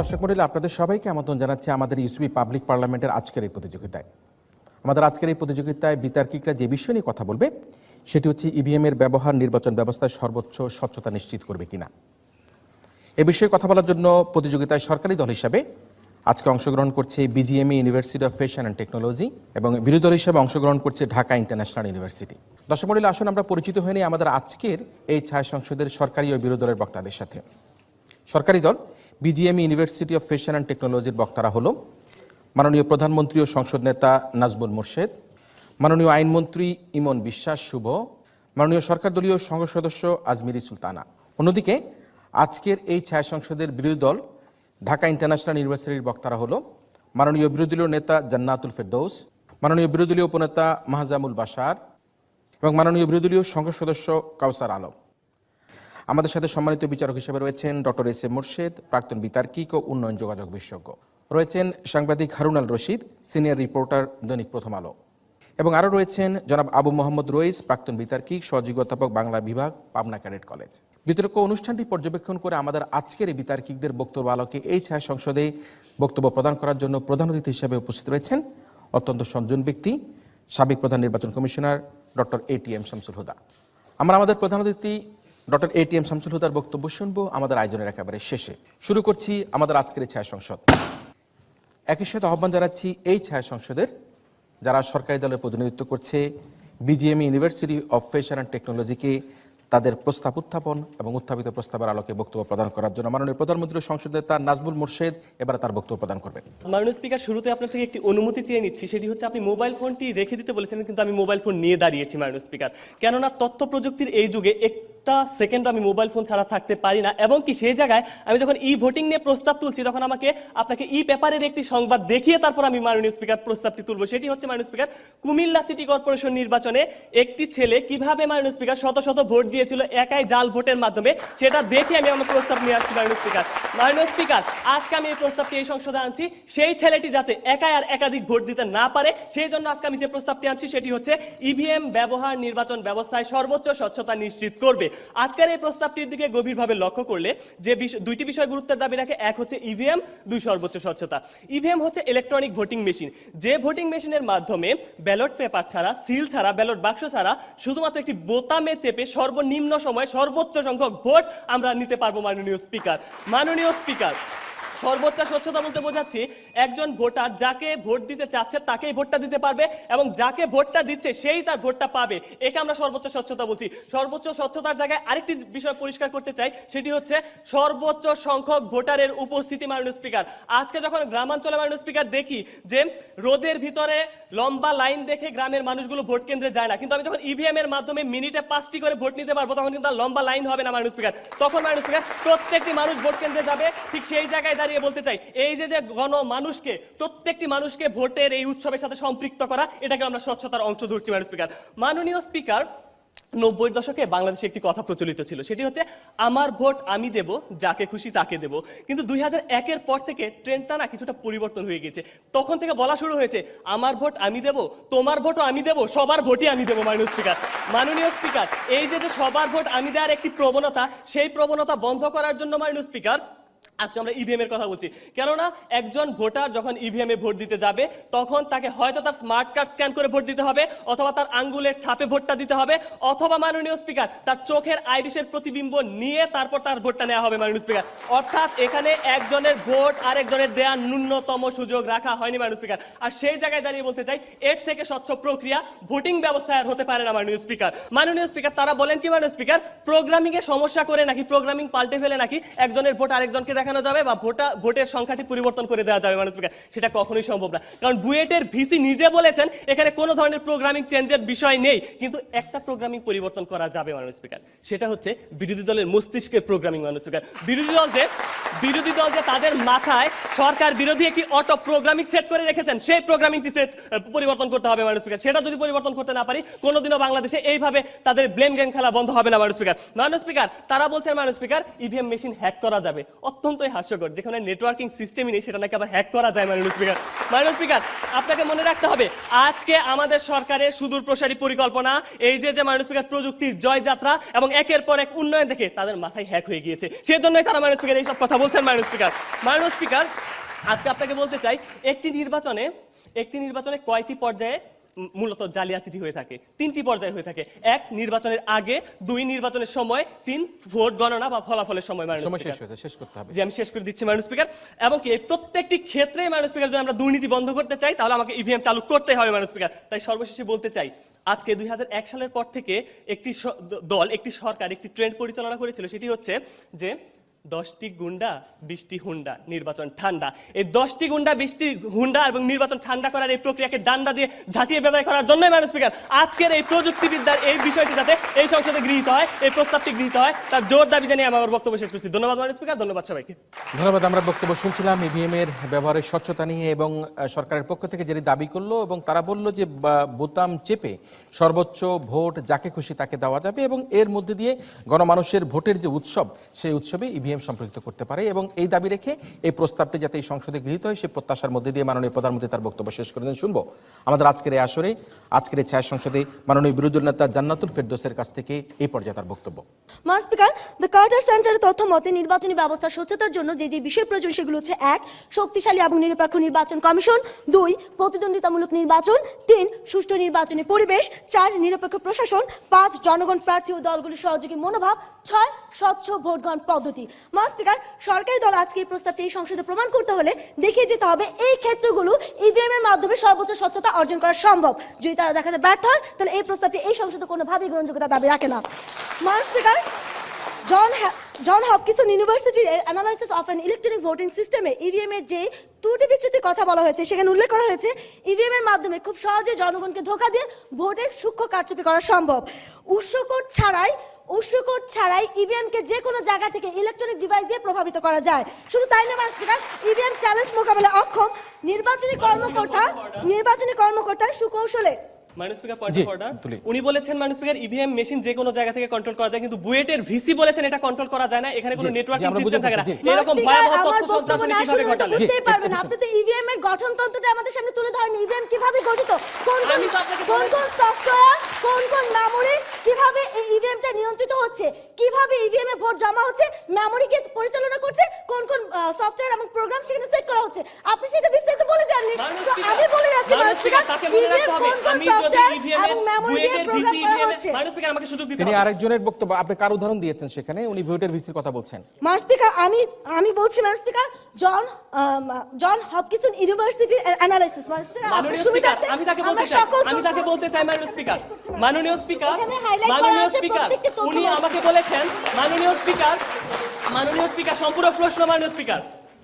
দর্শক মন্ডলী, আপনাদের সবাইকে আমন্ত্রণ জানাচ্ছি আমাদের ইউসিবি পাবলিক পার্লামেন্টের আজকের এই প্রতিযোগিতায়। আমাদের আজকের এই প্রতিযোগিতায় বিতার্কিকরা যে বিষয় নিয়ে কথা বলবে, সেটি হচ্ছে ইভিএম এর ব্যবহার, নির্বাচন ব্যবস্থায় সর্বোচ্চ স্বচ্ছতা নিশ্চিত করবে কিনা। এ বিষয়ে কথা বলার জন্য প্রতিযোগিতায় সরকারি দল হিসাবে আজকে অংশগ্রহণ করছে BGMEA University of Fashion and Technology এবং বিরোধী দল হিসাবে অংশগ্রহণ করছে ঢাকা ইন্টারন্যাশনাল ইউনিভার্সিটি দর্শক মন্ডলী, আসুন আমরা পরিচিত হয়ে নিই আমাদের আজকের এই ছায়া সংসদের সরকারি ও বিরোধী দলের বক্তাদের সাথে। সরকারি দল BGMEA University of Fashion and টেকনোলজির বক্তারা হল মাননীয় প্রধানমন্ত্রী ও সংসদ নেতা নাজমুল মোর্শেদ, মাননীয় আইনমন্ত্রী ইমন বিশ্বাস শুভ, মাননীয় সরকার দলীয় সংসদ সদস্য আজমিরি সুলতানা। অন্যদিকে আজকের এই ছায়া সংসদের বিরোধী দল ঢাকা ইন্টারন্যাশনাল ইউনিভার্সিটির বক্তারা হল মাননীয় বিরোধী দলীয় নেতা জান্নাতুল ফেরদৌস, মাননীয় বিরোধী দলীয় উপনেতা মাহজামুল বাসার এবং মাননীয় বিরোধী দলীয় সংসদ সদস্য কাউসার আলম। আমাদের সাথে সম্মানিত বিচারক হিসেবে রয়েছেন ডক্টর এস এ মোর্শেদ, প্রাক্তন বিতার্কিক ও উন্নয়ন যোগাযোগ বিশেষজ্ঞ। রয়েছেন সাংবাদিক হারুন আল রশিদ, সিনিয়র রিপোর্টার দৈনিক প্রথম আলো। এবং আরও রয়েছেন জনাব আবু মোহাম্মদ রইস, প্রাক্তন বিতার্কিক, সহযোগী অধ্যাপক বাংলা বিভাগ, পাবনা ক্যাডেট কলেজ। বিতর্ক অনুষ্ঠানটি পর্যবেক্ষণ করে আমাদের আজকের এই বিতার্কিকদের বক্তব্য আলোকে এই ছায়া সংসদে বক্তব্য প্রদান করার জন্য প্রধান অতিথি হিসেবে উপস্থিত রয়েছেন অত্যন্ত সজ্জন ব্যক্তি, সাবেক প্রধান নির্বাচন commissioner doctor A T M Shamsul Huda. আমরা আমাদের প্রধান অতিথি doctor A T M Shamsul হুদার বক্তব্য শুনব আমাদের আয়োজনের একেবারে শেষে। শুরু করছি আমাদের আজকের ছায়া সংসদ। একই সাথে আহ্বান জানাচ্ছি এই ছায়া সংসদের যারা সরকারি দলের প্রতিনিধিত্ব করছে, BGMEA University of Fashion and টেকনোলজিকে তাদের প্রস্তাব উত্থাপন এবং উত্থাপিত প্রস্তাবের আলোকে বক্তব্য প্রদান করার জন্য মাননীয় প্রধানমন্ত্রী সংসদ নেতা নাজমুল মুর্শেদ এবার তার বক্তব্য প্রদান করবেন। মাননীয় স্পিকার, শুরুতে আপনার থেকে একটি অনুমতি চেয়ে নিচ্ছি। সেটি হচ্ছে আপনি মোবাইল ফোনটি রেখে দিতে বলেছেন, কিন্তু আমি মোবাইল ফোন নিয়ে দাঁড়িয়েছি মাননীয় স্পিকার। কেননা তথ্য প্রযুক্তির এই যুগে একটা সেকেন্ড আমি মোবাইল ফোন ছাড়া থাকতে পারি না। এবং কি সেই জায়গায় আমি যখন ই ভোটিং নিয়ে প্রস্তাব তুলছি, তখন আমাকে আপনাকে ই পেপারের একটি সংবাদ দেখিয়ে তারপর আমি মাননীয় স্পিকার প্রস্তাবটি তুলবো। সেটি হচ্ছে মাননীয় স্পিকার কুমিল্লা সিটি কর্পোরেশন নির্বাচনে একটি ছেলে কীভাবে মাননীয় স্পিকার শত শত ভোট দিয়েছিল, একাই জাল ভোটের মাধ্যমে, সেটা দেখে আমি আমার প্রস্তাব নিয়ে আসছি মাননীয় স্পিকার মাননীয় স্পিকার আজকে আমি এই প্রস্তাবটি এই সংসদে আনছি। সেই ছেলেটি যাতে একাই আর একাধিক ভোট দিতে না পারে, সেই জন্য আজকে আমি যে প্রস্তাবটি আনছি, সেটি হচ্ছে ইভিএম ব্যবহার নির্বাচন ব্যবস্থায় সর্বোচ্চ স্বচ্ছতা নিশ্চিত করবে। আজকের এই প্রস্তাবটির দিকে গভীরভাবে লক্ষ্য করলে যে দুইটি বিষয় গুরুত্বের দাবি রাখে, এক হচ্ছে ইভিএম দুই সর্বোচ্চ স্বচ্ছতা। ইভিএম হচ্ছে ইলেকট্রনিক ভোটিং মেশিন যে ভোটিং মেশিনের মাধ্যমে ব্যালট পেপার ছাড়া সিল ছাড়া ব্যালট বাক্স ছাড়া শুধুমাত্র একটি বোতামে চেপে সর্বনিম্ন সময়ে সর্বোচ্চ সংখ্যক ভোট আমরা নিতে পারব মাননীয় স্পিকার মাননীয় স্পিকার সর্বোচ্চ স্বচ্ছতা বলতে বোঝাচ্ছি, একজন ভোটার যাকে ভোট দিতে চাচ্ছে তাকেই ভোটটা দিতে পারবে এবং যাকে ভোটটা দিচ্ছে সেই তার ভোটটা পাবে। একে আমরা সর্বোচ্চ স্বচ্ছতা বলছি। সর্বোচ্চ স্বচ্ছতার জায়গায় আরেকটি বিষয় পরিষ্কার করতে চাই, সেটি হচ্ছে সর্বোচ্চ সংখ্যক ভোটারের উপস্থিতি, মাননীয় স্পিকার। আজকে যখন গ্রামাঞ্চলে, মাননীয় স্পিকার, দেখি যে রোদের ভিতরে লম্বা লাইন দেখে গ্রামের মানুষগুলো ভোট কেন্দ্রে যায় না, কিন্তু আমি যখন ইভিএম এর মাধ্যমে মিনিটে পাঁচটি করে ভোট নিতে পারব, তখন কিন্তু লম্বা লাইন হবে না, মাননীয় স্পিকার। তখন, মাননীয় স্পিকার, প্রত্যেকটি মানুষ ভোট কেন্দ্রে যাবে, ঠিক সেই জায়গায় দাঁড়িয়ে বলতে চাই, এই যে যে গণ মানুষকে প্রত্যেকটি মানুষকে ভোটের এই উৎসবের সাথে সম্পৃক্ত করা, এটাকে আমরা স্বচ্ছতার অংশ ধরছি মাননীয় স্পিকার মাননীয় স্পিকার নব্বই দশকে বাংলাদেশে একটি কথা প্রচলিত ছিল, সেটি হচ্ছে, আমার ভোট আমি দেব, যাকে খুশি তাকে দেব। কিন্তু দুই হাজার একের পর থেকে ট্রেন্ডটা না কিছুটা পরিবর্তন হয়ে গেছে তখন থেকে বলা শুরু হয়েছে, আমার ভোট আমি দেব, তোমার ভোটও আমি দেব, সবার ভোটই আমি দেব মাননীয় স্পিকার মাননীয় স্পিকার এই যে যে সবার ভোট আমি দেওয়ার একটি প্রবণতা, সেই প্রবণতা বন্ধ করার জন্য মাননীয় স্পিকার আজকে আমরা ইভিএম এর কথা বলছি। কেননা একজন ভোটার যখন ইভিএম এ ভোট দিতে যাবে, তখন তাকে হয়তো তার স্মার্ট কার্ড স্ক্যান করে ভোট দিতে হবে, অথবা তার আঙ্গুলের ছাপে ভোটটা দিতে হবে, অথবা মাননীয় স্পিকার তার চোখের আইরিশের প্রতিবিম্ব নিয়ে তারপর তার ভোটটা নেওয়া হবে মাননীয় স্পিকার অর্থাৎ এখানে একজনের ভোট আরেকজনের দেয়া ন্যূনতম সুযোগ রাখা হয়নি মাননীয় স্পিকার আর সেই জায়গায় দাঁড়িয়ে বলতে চাই, এর থেকে স্বচ্ছ প্রক্রিয়া ভোটিং ব্যবস্থায় আর হতে পারে না মাননীয় স্পিকার মাননীয় স্পিকার তারা বলেন কি মাননীয় স্পিকার প্রোগ্রামিং এ সমস্যা করে নাকি প্রোগ্রামিং পাল্টে ফেলে নাকি একজনের ভোট আরেকজনকে দেখানো যাবে বা ভোটা, ভোটের সংখ্যাটি পরিবর্তন করে দেওয়া যাবে স্পিকার সেটা কখনোই সম্ভব না। কারণ বুয়েটের ভিসি নিজে বলেছেন, এখানে কোনো ধরনের প্রোগ্রামিং চেঞ্জের বিষয় নেই, কিন্তু একটা প্রোগ্রামিং পরিবর্তন করা যাবে মাননীয় স্পিকার সেটা হচ্ছে বিরোধী দলের মস্তিষ্কের প্রোগ্রামিং মাননীয় স্পিকার বিরোধী দল যে, বিরোধী দল যে তাদের মাথায় সরকার বিরোধী একটি অটো প্রোগ্রামিং সেট করে রেখেছেন, সেই প্রোগ্রামিংটি সেট পরিবর্তন করতে হবে মাননীয় স্পিকার সেটা যদি পরিবর্তন করতে না পারি, কোনোদিনও বাংলাদেশে এইভাবে তাদের ব্লেম গেম খেলা বন্ধ হবে না মাননীয় স্পিকার মাননীয় স্পিকার তারা বলছেন মাননীয় স্পিকার ইভিএম মেশিন হ্যাক করা যাবে। অত্যন্ত অত্যন্তই হাস্যকর, যেখানে নেটওয়ার্কিং সিস্টেমই নেই, সেটা নাকি আবার হ্যাক করা যায় মাননীয় স্পিকার। মাননীয় স্পিকার, আপনাকে মনে রাখতে হবে, আজকে আমাদের সরকারের সুদূর প্রসারী পরিকল্পনা, এই যে যে মাননীয় স্পিকার প্রযুক্তির জয়যাত্রা এবং একের পর এক উন্নয়ন দেখে তাদের মাথায় হ্যাক হয়ে গিয়েছে। সেজন্যই তারা মাননীয় স্পিকার এইসব কথা বলছেন মাননীয় স্পিকার। মাননীয় স্পিকার, আজকে আপনাকে বলতে চাই, একটি নির্বাচনে একটি নির্বাচনে কয়টি পর্যায়ে মূলত জালিয়াতিটি হয়ে থাকে। তিনটি পর্যায়ে হয়ে থাকে। এক নির্বাচনের আগে দুই নির্বাচনের সময় তিন ভোট গণনা বা ফলাফলের সময় সময় শেষ হয়েছে শেষ করতে হবে। যে আমি শেষ করে দিচ্ছি ম্যাডাম স্পিকার এবং কি এই প্রত্যেকটি ক্ষেত্রে ম্যাডাম স্পিকার যদি আমরা দুর্নীতি বন্ধ করতে চাই তাহলে আমাকে ইভিএম চালু করতে হবে ম্যাডাম স্পিকার তাই সর্বশেষে বলতে চাই আজকে দুই হাজার এক সালের পর থেকে একটি দল একটি সরকার একটি ট্রেন্ড পরিচালনা করেছিল সেটি হচ্ছে যে দশটি গুন্ডা বৃষ্টি হুন্ডা, নির্বাচন ঠান্ডা। এই দশটি গুন্ডা বৃষ্টি হুন্ডা এবং নির্বাচন ঠান্ডা করার এই প্রক্রিয়াকে ডান্ডা দিয়ে ঝাঁটিয়ে ব্যবহার করার জন্যই ম্যাডাম স্পিকার, আজকের এই প্রযুক্তিবিদ্যার এই বিষয়টি যাতে এই সংসদে গৃহীত হয়, এই প্রস্তাবটি গৃহীত হয়, তার জোর দাবি জানিয়ে আমি আমার বক্তব্য শেষ করছি। ধন্যবাদ ম্যাডাম স্পিকার, ধন্যবাদ সবাইকে। ধন্যবাদ, আমরা বক্তব্য শুনছিলাম ইভিএম এর ব্যবহারের স্বচ্ছতা নিয়ে এবং সরকারের পক্ষ থেকে যেটি দাবি করল এবং তারা বলল যে বোতাম চেপে সর্বোচ্চ ভোট যাকে খুশি তাকে দেওয়া যাবে এবং এর মধ্যে দিয়ে গণমানুষের ভোটের যে উৎসব, সেই উৎসবে ইভিএম সম্পৃক্ত করতে পারে এবং এই দাবি রেখে এই প্রস্তাবটি যাতে এই সংসদে গৃহীত হয় সেই প্রত্যাশার মধ্যে দিয়ে মাননীয় প্রধানমন্ত্রী তার বক্তব্য শেষ করে দেন। শুনব। আমাদের আজকের এই আসরে, আজকের এই ছায়া সংসদে মাননীয় বিরোধী নেতা জান্নাতুল ফেরদোসের কাছ থেকে এই পর্যায়ে তার বক্তব্য। স্পিকার, দ্য কার্টার সেন্টারের তথ্য মতে, নির্বাচনী ব্যবস্থা স্বচ্ছতার জন্য যে যে বিষয় প্রয়োজন সেগুলো হচ্ছে এক, শক্তিশালী এবং নিরপেক্ষ নির্বাচন কমিশন, দুই, প্রতিদ্বন্দ্বিতামূলক নির্বাচন, তিন, সুষ্ঠু নির্বাচনী পরিবেশ, চার, নিরপেক্ষ প্রশাসন, পাঁচ, জনগণ প্রার্থী ও দলগুলির সহযোগী মনোভাব, ছয় স্বচ্ছ ভোট গ্রহণ পদ্ধতি। মান স্পিকার, সরকারি দল আজকে এই প্রস্তাবটি এই সংসদে প্রমাণ করতে হলে দেখিয়ে যেতে হবে এই ক্ষেত্রগুলো ইভিএম এর মাধ্যমে সর্বোচ্চ স্বচ্ছতা অর্জন করা সম্ভব। যদি তারা দেখাতে ব্যর্থ হয়, তাহলে এই প্রস্তাবটি এই সংসদে কোনোভাবেই গ্রহণযোগ্যতা দাবি রাখে না। মান স্পিকার জন জন হপকিসন ইউনিভার্সিটির analysis of an electronic voting সিস্টেমে ইভিএম এর যে ত্রুটি বিচ্যুতি কথা বলা হয়েছে, সেখানে উল্লেখ করা হয়েছে ইভিএম এর মাধ্যমে খুব সহজে জনগণকে ধোকা দিয়ে ভোটের সূক্ষ্ম কারচুপি করা সম্ভব। উৎস কোড ছাড়াই কোড ছাড়াই ইভিএমকে যে কোনো জায়গা থেকে ইলেকট্রনিক ডিভাইস দিয়ে প্রভাবিত করা যায়। শুধু তাই না স্পিকার ইভিএম চ্যালেঞ্জ মোকাবেলা অক্ষম। নির্বাচনী কর্মকর্তা নির্বাচনী কর্মকর্তা সুকৌশলে minus speaker point of order উনি বলেছেন মাইনাস স্পিকার ইভিএম মেশিন যে কোনো জায়গা থেকে কন্ট্রোল করা যায় কিন্তু বুয়েটের ভিসি বলেছেন এটা কন্ট্রোল করা যায় না এখানে কোনো জি, জি, নেটওয়ার্কিং সিস্টেম থাকে না। এরকম ভয়াবহ তথ্য বক্তব্য কীভাবে শুনলে বুঝতেই পারবেন আপনি তো ইভিএম এর গঠনতন্ত্রটা আমাদের সামনে তুলে ধরেন। ইভিএম কীভাবে গঠিত? কোন কোন আমি তো আপনাকে কোন কোন সফটওয়্যার কোন কোন মেমরি কীভাবে এই ইভিএমটা নিয়ন্ত্রিত হচ্ছে? কীভাবে ইভিএম এ ভোট জমা হচ্ছে? মেমরিকে পরিচালনা করছে? কোন কোন সফটওয়্যার এবং প্রোগ্রাম সেখানে সেট করা হচ্ছে? আপনি সেটা বিস্তারিত বলে স্পিকার, আমি বলে যাচ্ছি স্পিকার, মনে ইভিএম কোন কোন মাননীয় স্পিকার আমাকে সুযোগ দিতে তিনি আরেকজনের বক্তব্য আপনি কার উদাহরণ দিয়েছেন সেখানে? উনি ভোটের ভিসির কথা বলছেন। স্পিকার আমি আমি বলছি স্পিকার জন জন হপকিনসন ইউনিভার্সিটির অ্যানালাইসিস স্পিকার আপনার মাননীয় স্পিকার আমি তাকে বলতে চাই আমি তাকে বলতে চাই মাননীয় স্পিকার মাননীয় স্পিকার। এখানে highlight করা মাননীয় স্পিকার উনি আমাকে বলেছেন মাননীয় স্পিকার মাননীয় স্পিকার সম্পূরক প্রশ্ন মাননীয় স্পিকার।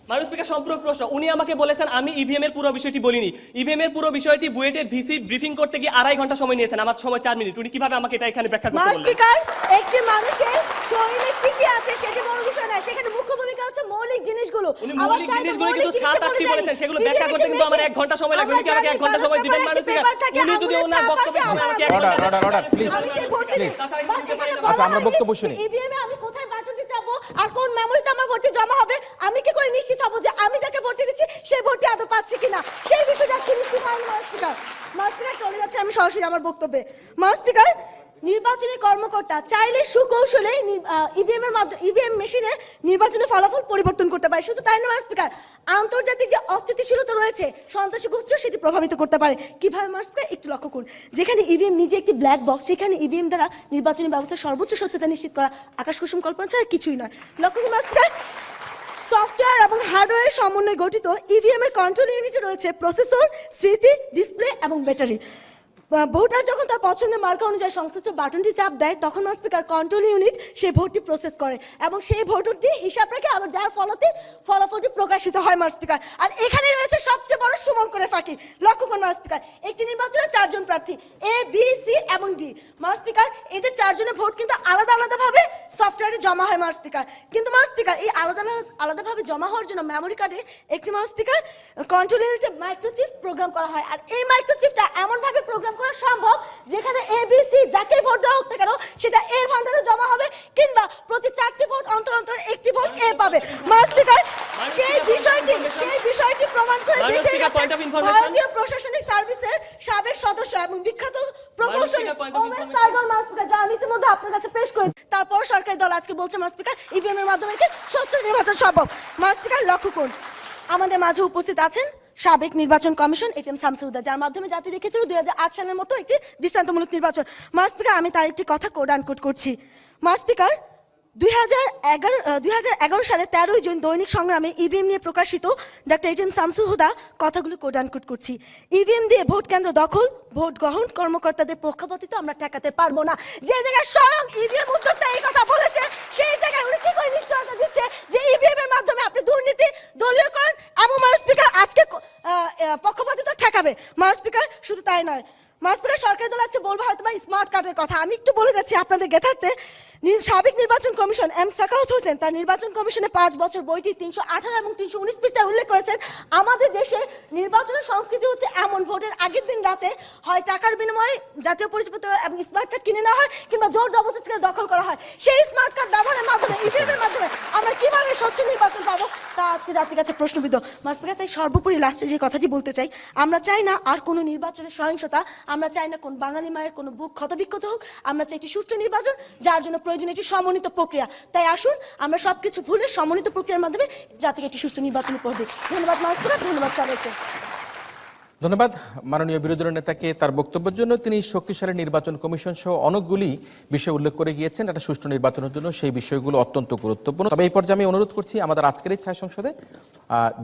মাননীয় স্পিকার সম্পূরক প্রশ্ন। উনি আমাকে বলেছেন আমি ইভিএম এর পুরো বিষয়টি বলিনি। ইভিএম এর পুরো বিষয়টি বুয়েটের ভিসি ব্রিফিং করতে গিয়ে আড়াই ঘণ্টা সময় নিয়েছেন। আমার সময় চার মিনিট। উনি কীভাবে আমাকে এটা এখানে ব্যাখ্যা করতে বললেন? স্পিকার একটি মানুষের শরীরে কি কি আছে সেটি বড় বিষয় নয়। সেখানে মুখ্য ভূমিকা হচ্ছে মৌলিক জিনিসগুলো। উনি আমার মৌলিক জিনিসগুলো কিন্তু সাত আটটি বলেছেন। সেগুলো ব্যাখ্যা করতে কিন্তু আমার এক ঘণ্টা সময় লাগবে। উনি কি আমাকে এক ঘণ্টা সময় দিবেন মাননীয় স্পিকার উনি যদি ওনার বক্তব্য শুনে আমাকে এক এখানে পারি না। বলা আচ্ছা, আমরা বক্তব্য শুনি। EVM এ আমি কোথায় বাটনটি চাপবো আর কোন মেমোরিতে আমার ভর্তি জমা হবে? আমি কি করে নিশ্চিত হব যে আমি যাকে ভর্তি দিচ্ছি সেই ভর্তি আদৌ পাচ্ছি কিনা? সেই বিষয়টা কি নিশ্চিত হয়নি মাস স্পিকার। চলে যাচ্ছে, আমি সরাসরি আমার বক্তব্যে। মাস স্পিকার নির্বাচনী কর্মকর্তা চাইলে সুকৌশলে ইভিএম এর মাধ্যমে ইভিএম মেশিনে নির্বাচনের ফলাফল পরিবর্তন করতে পারে। শুধু তাই নয় স্পিকার আন্তর্জাতিক যে অস্থিতিশীলতা রয়েছে, সন্ত্রাসী গোষ্ঠীও সেটি প্রভাবিত করতে পারে। কীভাবে স্পিকার একটু লক্ষ্য করুন। যেখানে ইভিএম নিজে একটি ব্ল্যাক বক্স সেখানে ইভিএম দ্বারা নির্বাচনী ব্যবস্থার সর্বোচ্চ স্বচ্ছতা নিশ্চিত করা, আকাশ কুসুম কল্পনা ছাড়া কিছুই নয়। লক্ষ্য করুন সফটওয়্যার এবং হার্ডওয়্যারের সমন্বয়ে গঠিত ইভিএম এর কন্ট্রোল ইউনিটে রয়েছে প্রসেসর স্মৃতি ডিসপ্লে এবং ব্যাটারি ভোটার যখন তার পছন্দের মার্কা অনুযায়ী সংশ্লিষ্ট বাটনটি চাপ দেয়, তখন স্পিকার কন্ট্রোল ইউনিট সেই ভোটটি প্রসেস করে এবং সেই ভোটটি হিসাব রেখে আবার যার ফলতে ফলাফলটি প্রকাশিত হয় স্পিকার আর এখানে রয়েছে সবচেয়ে বড় সুমন করে ফাঁকি। লক্ষ্য করুন স্পিকার একটি নির্বাচনে চারজন প্রার্থী এ বি সি এবং ডি স্পিকার এদের চারজনের ভোট কিন্তু আলাদা আলাদাভাবে সফটওয়্যারে জমা হয় স্পিকার কিন্তু স্পিকার এই আলাদা আলাদা- আলাদাভাবে জমা হওয়ার জন্য মেমোরি কার্ডে একটি স্পিকার কন্ট্রোল ইউনিটে মাইক্রোচিপ প্রোগ্রাম করা হয়। আর এই মাইক্রোচিপটা এমনভাবে প্রোগ্রাম করা সম্ভব? যেখানে এবিসি যাকে ভোট দেওয়া হোক না কেন সেটা এর ভান্ডারে জমা হবে কিংবা প্রতি চারটি ভোট অন্তর অন্তর একটি ভোট এ পাবে। মাস্পিকার সেই বিষয়টি সেই বিষয়টি প্রমাণ করে দেখিয়ে গেছেন ভারতীয় প্রশাসনিক সার্ভিসের সাবেক সদস্য এবং বিখ্যাত প্রকৌশলী ওমেশ সাইগল মাস্পিকার যা আমি ইতিমধ্যে আপনার কাছে পেশ করেছি তারপর সরকারি দল আজকে বলছে মাস্পিকার ইভিএম এর মাধ্যমে স্বচ্ছ নির্বাচন সম্ভব? মাস্পিকার লক্ষ্য করুন। আমাদের মাঝে উপস্থিত আছেন সাবেক নির্বাচন কমিশন এটিএম শামসুদ্দা, যার মাধ্যমে জাতি দেখেছিল দুই হাজার আট সালের মতো একটি দৃষ্টান্তমূলক নির্বাচন। মাস স্পিকার, আমি তার একটি কথা কোড আনকোড করছি। মাস স্পিকার দুই সালে তেরোই জুন দৈনিক সংগ্রামে ইভিএম নিয়ে প্রকাশিত ডাক্তার এটিএম শামসুল হুদা কথাগুলো কোড আনকোড করছি। ইভিএম দিয়ে ভোট কেন্দ্র দখল, ভোট গ্রহণ কর্মকর্তাদের পক্ষপাতিত্ব আমরা ঠেকাতে পারব না। যে জায়গায় স্বয়ং ইভিএম উদ্যোক্তা এই কথা বলেছে, সেই জায়গায় উনি কি করে নিশ্চয়তা দিচ্ছে যে ইভিএম এর মাধ্যমে আপনি দুর্নীতি, দলীয়করণ এবং মার স্পিকার আজকে পক্ষপাতিত্ব ঠেকাবে। মার স্পিকার শুধু তাই নয় মার স্পিকার সরকারি দল আজকে বলব হয়তো বা স্মার্ট কার্ডের কথা। আমি একটু বলে যাচ্ছি আপনাদের গেথার্থে সাবেক নির্বাচন কমিশন এম সাকাউত হোসেন তার নির্বাচন কমিশনে পাঁচ বছর বইটি তিনশো আঠারো এবং তিনশো উনিশ পৃষ্ঠায় উল্লেখ করেছেন, আমাদের দেশে নির্বাচনের সংস্কৃতি হচ্ছে এমন। ভোটের আগের দিন রাতে হয় টাকার বিনিময়ে জাতীয় পরিচয়পত্র এবং স্মার্ট কার্ড কিনে নেওয়া হয় কিংবা জোর জবরদস্তি করে দখল করা হয়। সেই স্মার্ট কার্ড ব্যবহারের মাধ্যমে ইভিএম এর মাধ্যমে আমরা কীভাবে স্বচ্ছ নির্বাচন পাবো তা আজকে জাতির কাছে প্রশ্নবিদ্ধ। মাসপিকা তাই সর্বোপরি লাস্টে যে কথাটি বলতে চাই, আমরা চাই না আর কোনো নির্বাচনের সহিংসতা আমরা চাই না কোন বাঙালি মায়ের কোনো বুক ক্ষতবিক্ষত হোক, আমরা চাই একটি সুষ্ঠু নির্বাচন, যার জন্য প্রয়োজন একটি সমন্বিত প্রক্রিয়া। তাই আসুন, আমরা সব কিছু ভুলে সমন্বিত প্রক্রিয়ার মাধ্যমে জাতিকে একটি সুষ্ঠু নির্বাচন উপহার দিই। ধন্যবাদ মাসপিকা ধন্যবাদ সবাইকে। ধন্যবাদ। মাননীয় বিরোধী দলের নেতাকে তার বক্তব্যের জন্য তিনি শক্তিশালী নির্বাচন কমিশন সহ অনেকগুলি বিষয় উল্লেখ করে গিয়েছেন। একটা সুষ্ঠু নির্বাচনের জন্য সেই বিষয়গুলো অত্যন্ত গুরুত্বপূর্ণ। তবে এই পর্যায়ে আমি অনুরোধ করছি আমাদের আজকের এই ছায়া সংসদে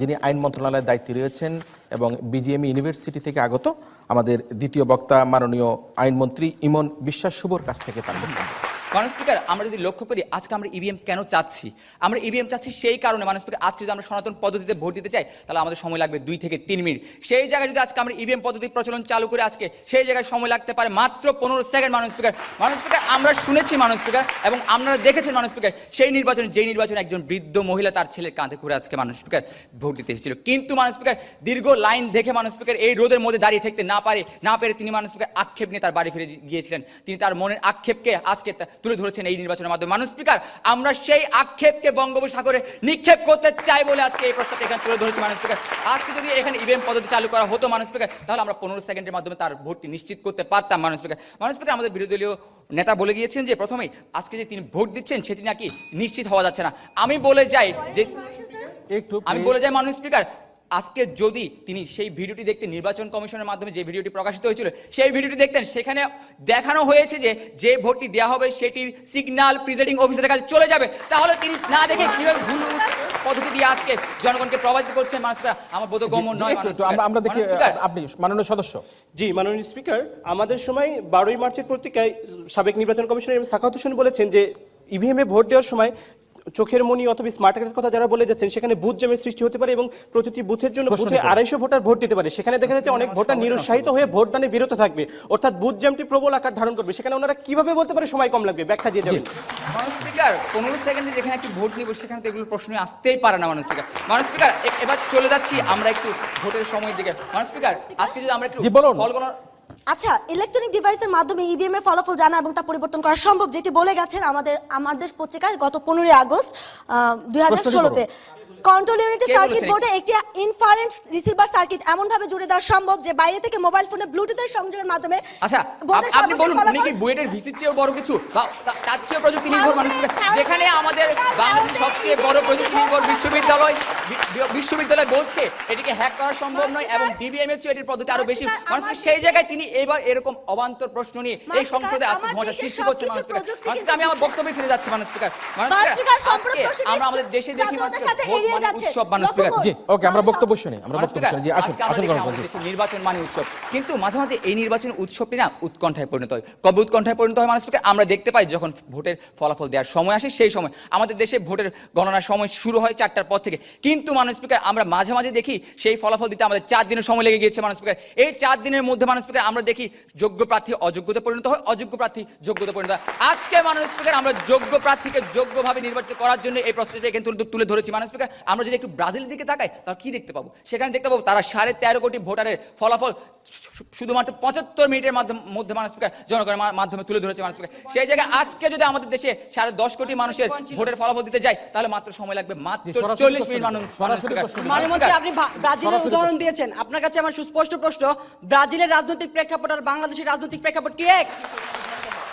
যিনি আইন মন্ত্রণালয়ের দায়িত্বে রয়েছেন এবং বিজিএম ইউনিভার্সিটি থেকে আগত আমাদের দ্বিতীয় বক্তা মাননীয় আইনমন্ত্রী ইমন বিশ্বাস শুভর কাছ থেকে তার বক্তব্য। মানুষ স্পিকার আমরা যদি লক্ষ্য করি, আজকে আমরা ইভিএম কেন চাচ্ছি? আমরা ইভিএম চাচ্ছি সেই কারণে মানুষ স্পিকার আজকে যদি আমরা সনাতন পদ্ধতিতে ভোট দিতে চাই, তাহলে আমাদের সময় লাগবে দুই থেকে তিন মিনিট। সেই জায়গায় যদি আজকে আমরা ইভিএম পদ্ধতি প্রচলন চালু করে আজকে, সেই জায়গায় সময় লাগতে পারে মাত্র পনেরো সেকেন্ড মানুষ স্পিকার মানুষ স্পিকার আমরা শুনেছি মানুষ স্পিকার এবং আপনারা দেখেছেন মানুষ স্পিকার সেই নির্বাচনে, যেই নির্বাচনে একজন বৃদ্ধ মহিলা তার ছেলের কাঁধে করে আজকে মানুষ স্পিকার ভোট দিতে এসেছিল। কিন্তু মানুষ স্পিকার দীর্ঘ লাইন দেখে মানুষ স্পিকার এই রোদের মধ্যে দাঁড়িয়ে থাকতে না পারে, না পেরে তিনি মানুষ স্পিকার আক্ষেপ নিয়ে তার বাড়ি ফিরে গিয়েছিলেন। তিনি তার মনের আক্ষেপকে আজকে তুলে ধরেছেন এই নির্বাচনের মাধ্যমে। মানুষ স্পিকার আমরা সেই আক্ষেপকে বঙ্গোপসাগরে নিক্ষেপ করতে চাই বলে আজকে এই প্রস্তাব এখানে তুলে ধরেছে মানুষ স্পিকার আজকে যদি এখানে ইভিএম পদ্ধতি চালু করা হতো মানুষ স্পিকার তাহলে আমরা পনেরো সেকেন্ডের মাধ্যমে তার ভোটটি নিশ্চিত করতে পারতাম মানুষ স্পিকার মানুষ স্পিকার আমাদের বিরোধী দলীয় নেতা বলে গিয়েছেন যে প্রথমেই আজকে যে তিনি ভোট দিচ্ছেন সেটি নাকি নিশ্চিত হওয়া যাচ্ছে না। আমি বলে যাই যে একটু আমি বলে যাই মানুষ স্পিকার আজকে যদি তিনি সেই ভিডিওটি দেখতে নির্বাচন কমিশনের মাধ্যমে যে ভিডিওটি প্রকাশিত হয়েছিল সেই ভিডিওটি দেখতেন সেখানে দেখানো হয়েছে যে যে ভোটটি দেওয়া হবে সেটির সিগন্যাল প্রিজাইডিং অফিসারের কাছে চলে যাবে। তাহলে তিনি না দেখে কীভাবে ভুল পদ্ধতি দিয়ে আজকে জনগণকে প্রভাবিত করছে মানুষ স্পিকার আমার বোধগম্য নয় আমরা আমরা দেখি আপনি মাননীয় সদস্য। জি মাননীয় স্পিকার আমাদের সময় বারোই মার্চের পত্রিকায় সাবেক নির্বাচন কমিশনার সাখাত হোসেন বলেছেন যে ইভিএমে ভোট দেওয়ার সময় চোখের মনি অথবা স্মার্ট কার্ডের কথা যারা বলে যাচ্ছেন সেখানে বুথ জ্যামের সৃষ্টি হতে পারে এবং প্রতিটি বুথের জন্য বুথে আড়াইশো ভোটার ভোট দিতে পারে। সেখানে দেখা যাচ্ছে অনেক ভোটার নিরুৎসাহিত হয়ে ভোটদানে বিরত থাকবে। অর্থাৎ বুথ জ্যামটি প্রবল আকার ধারণ করবে। সেখানে ওনারা কীভাবে বলতে পারে সময় কম লাগবে? ব্যাখ্যা দিয়ে যাবেন। মানুষ স্পিকার পনেরো সেকেন্ডে যেখানে একটি ভোট নিব সেখানে তো এগুলো প্রশ্ন আসতেই পারে না মানুষ স্পিকার। মানুষ স্পিকার এবার চলে যাচ্ছি আমরা একটু ভোটের সময়ের দিকে। মানুষ স্পিকার আজকে যদি আমরা একটু বলুন। ফল গণনা আচ্ছা ইলেকট্রনিক ডিভাইসের মাধ্যমে ইভিএম এর ফলাফল জানা এবং তা পরিবর্তন করা সম্ভব যেটি বলে গেছেন আমাদের আমাদের দেশ পত্রিকায় গত পনেরোই আগস্ট দুই হাজার ষোলোতে। কন্ট্রোল ইউনিটের সার্কিট বোর্ডে একটি ইনফারেন্ট রিসিভার সার্কিট এমন ভাবে জুড়ে দেওয়া সম্ভব যে বাইরে থেকে মোবাইল ফোনে ব্লুটুথের সংযোগের মাধ্যমে আচ্ছা আপনি বলুন উনি কি বুয়েটের ভিসির চেয়েও বড় কিছু? বা তার চেয়েও প্রযুক্তি নির্ভর মানুষ যেখানে আমাদের বাংলাদেশের সবচেয়ে বড় প্রযুক্তি নির্ভর বিশ্ববিদ্যালয় বিশ্ববিদ্যালয় বলছে এটিকে হ্যাক করা সম্ভব নয় এবং ডিবিএম এর চেয়ে এটির পদ্ধতি আরও বেশি। মানুষ সেই জায়গায় তিনি এবার এরকম অবান্তর প্রশ্ন নিয়ে এই সংসদে আজকে মজা সৃষ্টি করছে মানুষ আমি আমার বক্তব্যে ফিরে যাচ্ছি মানুষ স্পিকার মানুষ স্পিকার, আমরা আমাদের দেশে দেখি মানুষ যাচ্ছে। উৎসব মানুষ। জি ওকে আমরা বক্তব্য শুনি আমরা বক্তব্য শুনি। জি আসুন আসুন দেখি গ্রহণ আমাদের করুন। দেশে নির্বাচন মানে উৎসব। কিন্তু মাঝে মাঝে এই নির্বাচন উৎসবটি না উৎকণ্ঠায় পরিণত হয়। কবে উৎকণ্ঠায় পরিণত হয় মানুষ আমরা দেখতে পাই যখন ভোটের ফলাফল দেওয়ার সময় আসে সেই সময়। আমাদের দেশে ভোটের গণনার সময় শুরু হয় চারটার পর থেকে। কিন্তু মানুষ স্পিকার আমরা মাঝে মাঝে দেখি সেই ফলাফল দিতে আমাদের চার দিনের সময় লেগে গিয়েছে মানুষ স্পিকার। এই চার দিনের মধ্যে মানুষ স্পিকার আমরা দেখি যোগ্য প্রার্থী অযোগ্যতা পরিণত হয় অযোগ্য প্রার্থী যোগ্যতা পরিণত হয়। আজকে মানুষ স্পিকার আমরা যোগ্য প্রার্থীকে যোগ্যভাবে নির্বাচিত করার জন্য এই প্রসেসটা তুলে তুলে ধরেছি। মানুষ স্পিকার আমরা যদি একটু ব্রাজিলের দিকে তাকাই তাহলে কি দেখতে পাবো? সেখানে দেখতে পাবো তারা সাড়ে তেরো কোটি ভোটারের ফলাফল শুধুমাত্র পঁচাত্তর মিনিটের মাধ্যমে মধ্যে মানুষ জনগণের মাধ্যমে তুলে ধরেছে মানুষ সেই জায়গায় আজকে যদি আমাদের দেশে সাড়ে দশ কোটি মানুষের ভোটের ফলাফল দিতে যায় তাহলে মাত্র সময় লাগবে মাত্র চল্লিশ মিনিট মানুষ আপনি ব্রাজিলের উদাহরণ দিয়েছেন। আপনার কাছে আমার সুস্পষ্ট প্রশ্ন ব্রাজিলের রাজনৈতিক প্রেক্ষাপট আর বাংলাদেশের রাজনৈতিক প্রেক্ষাপট কি এক?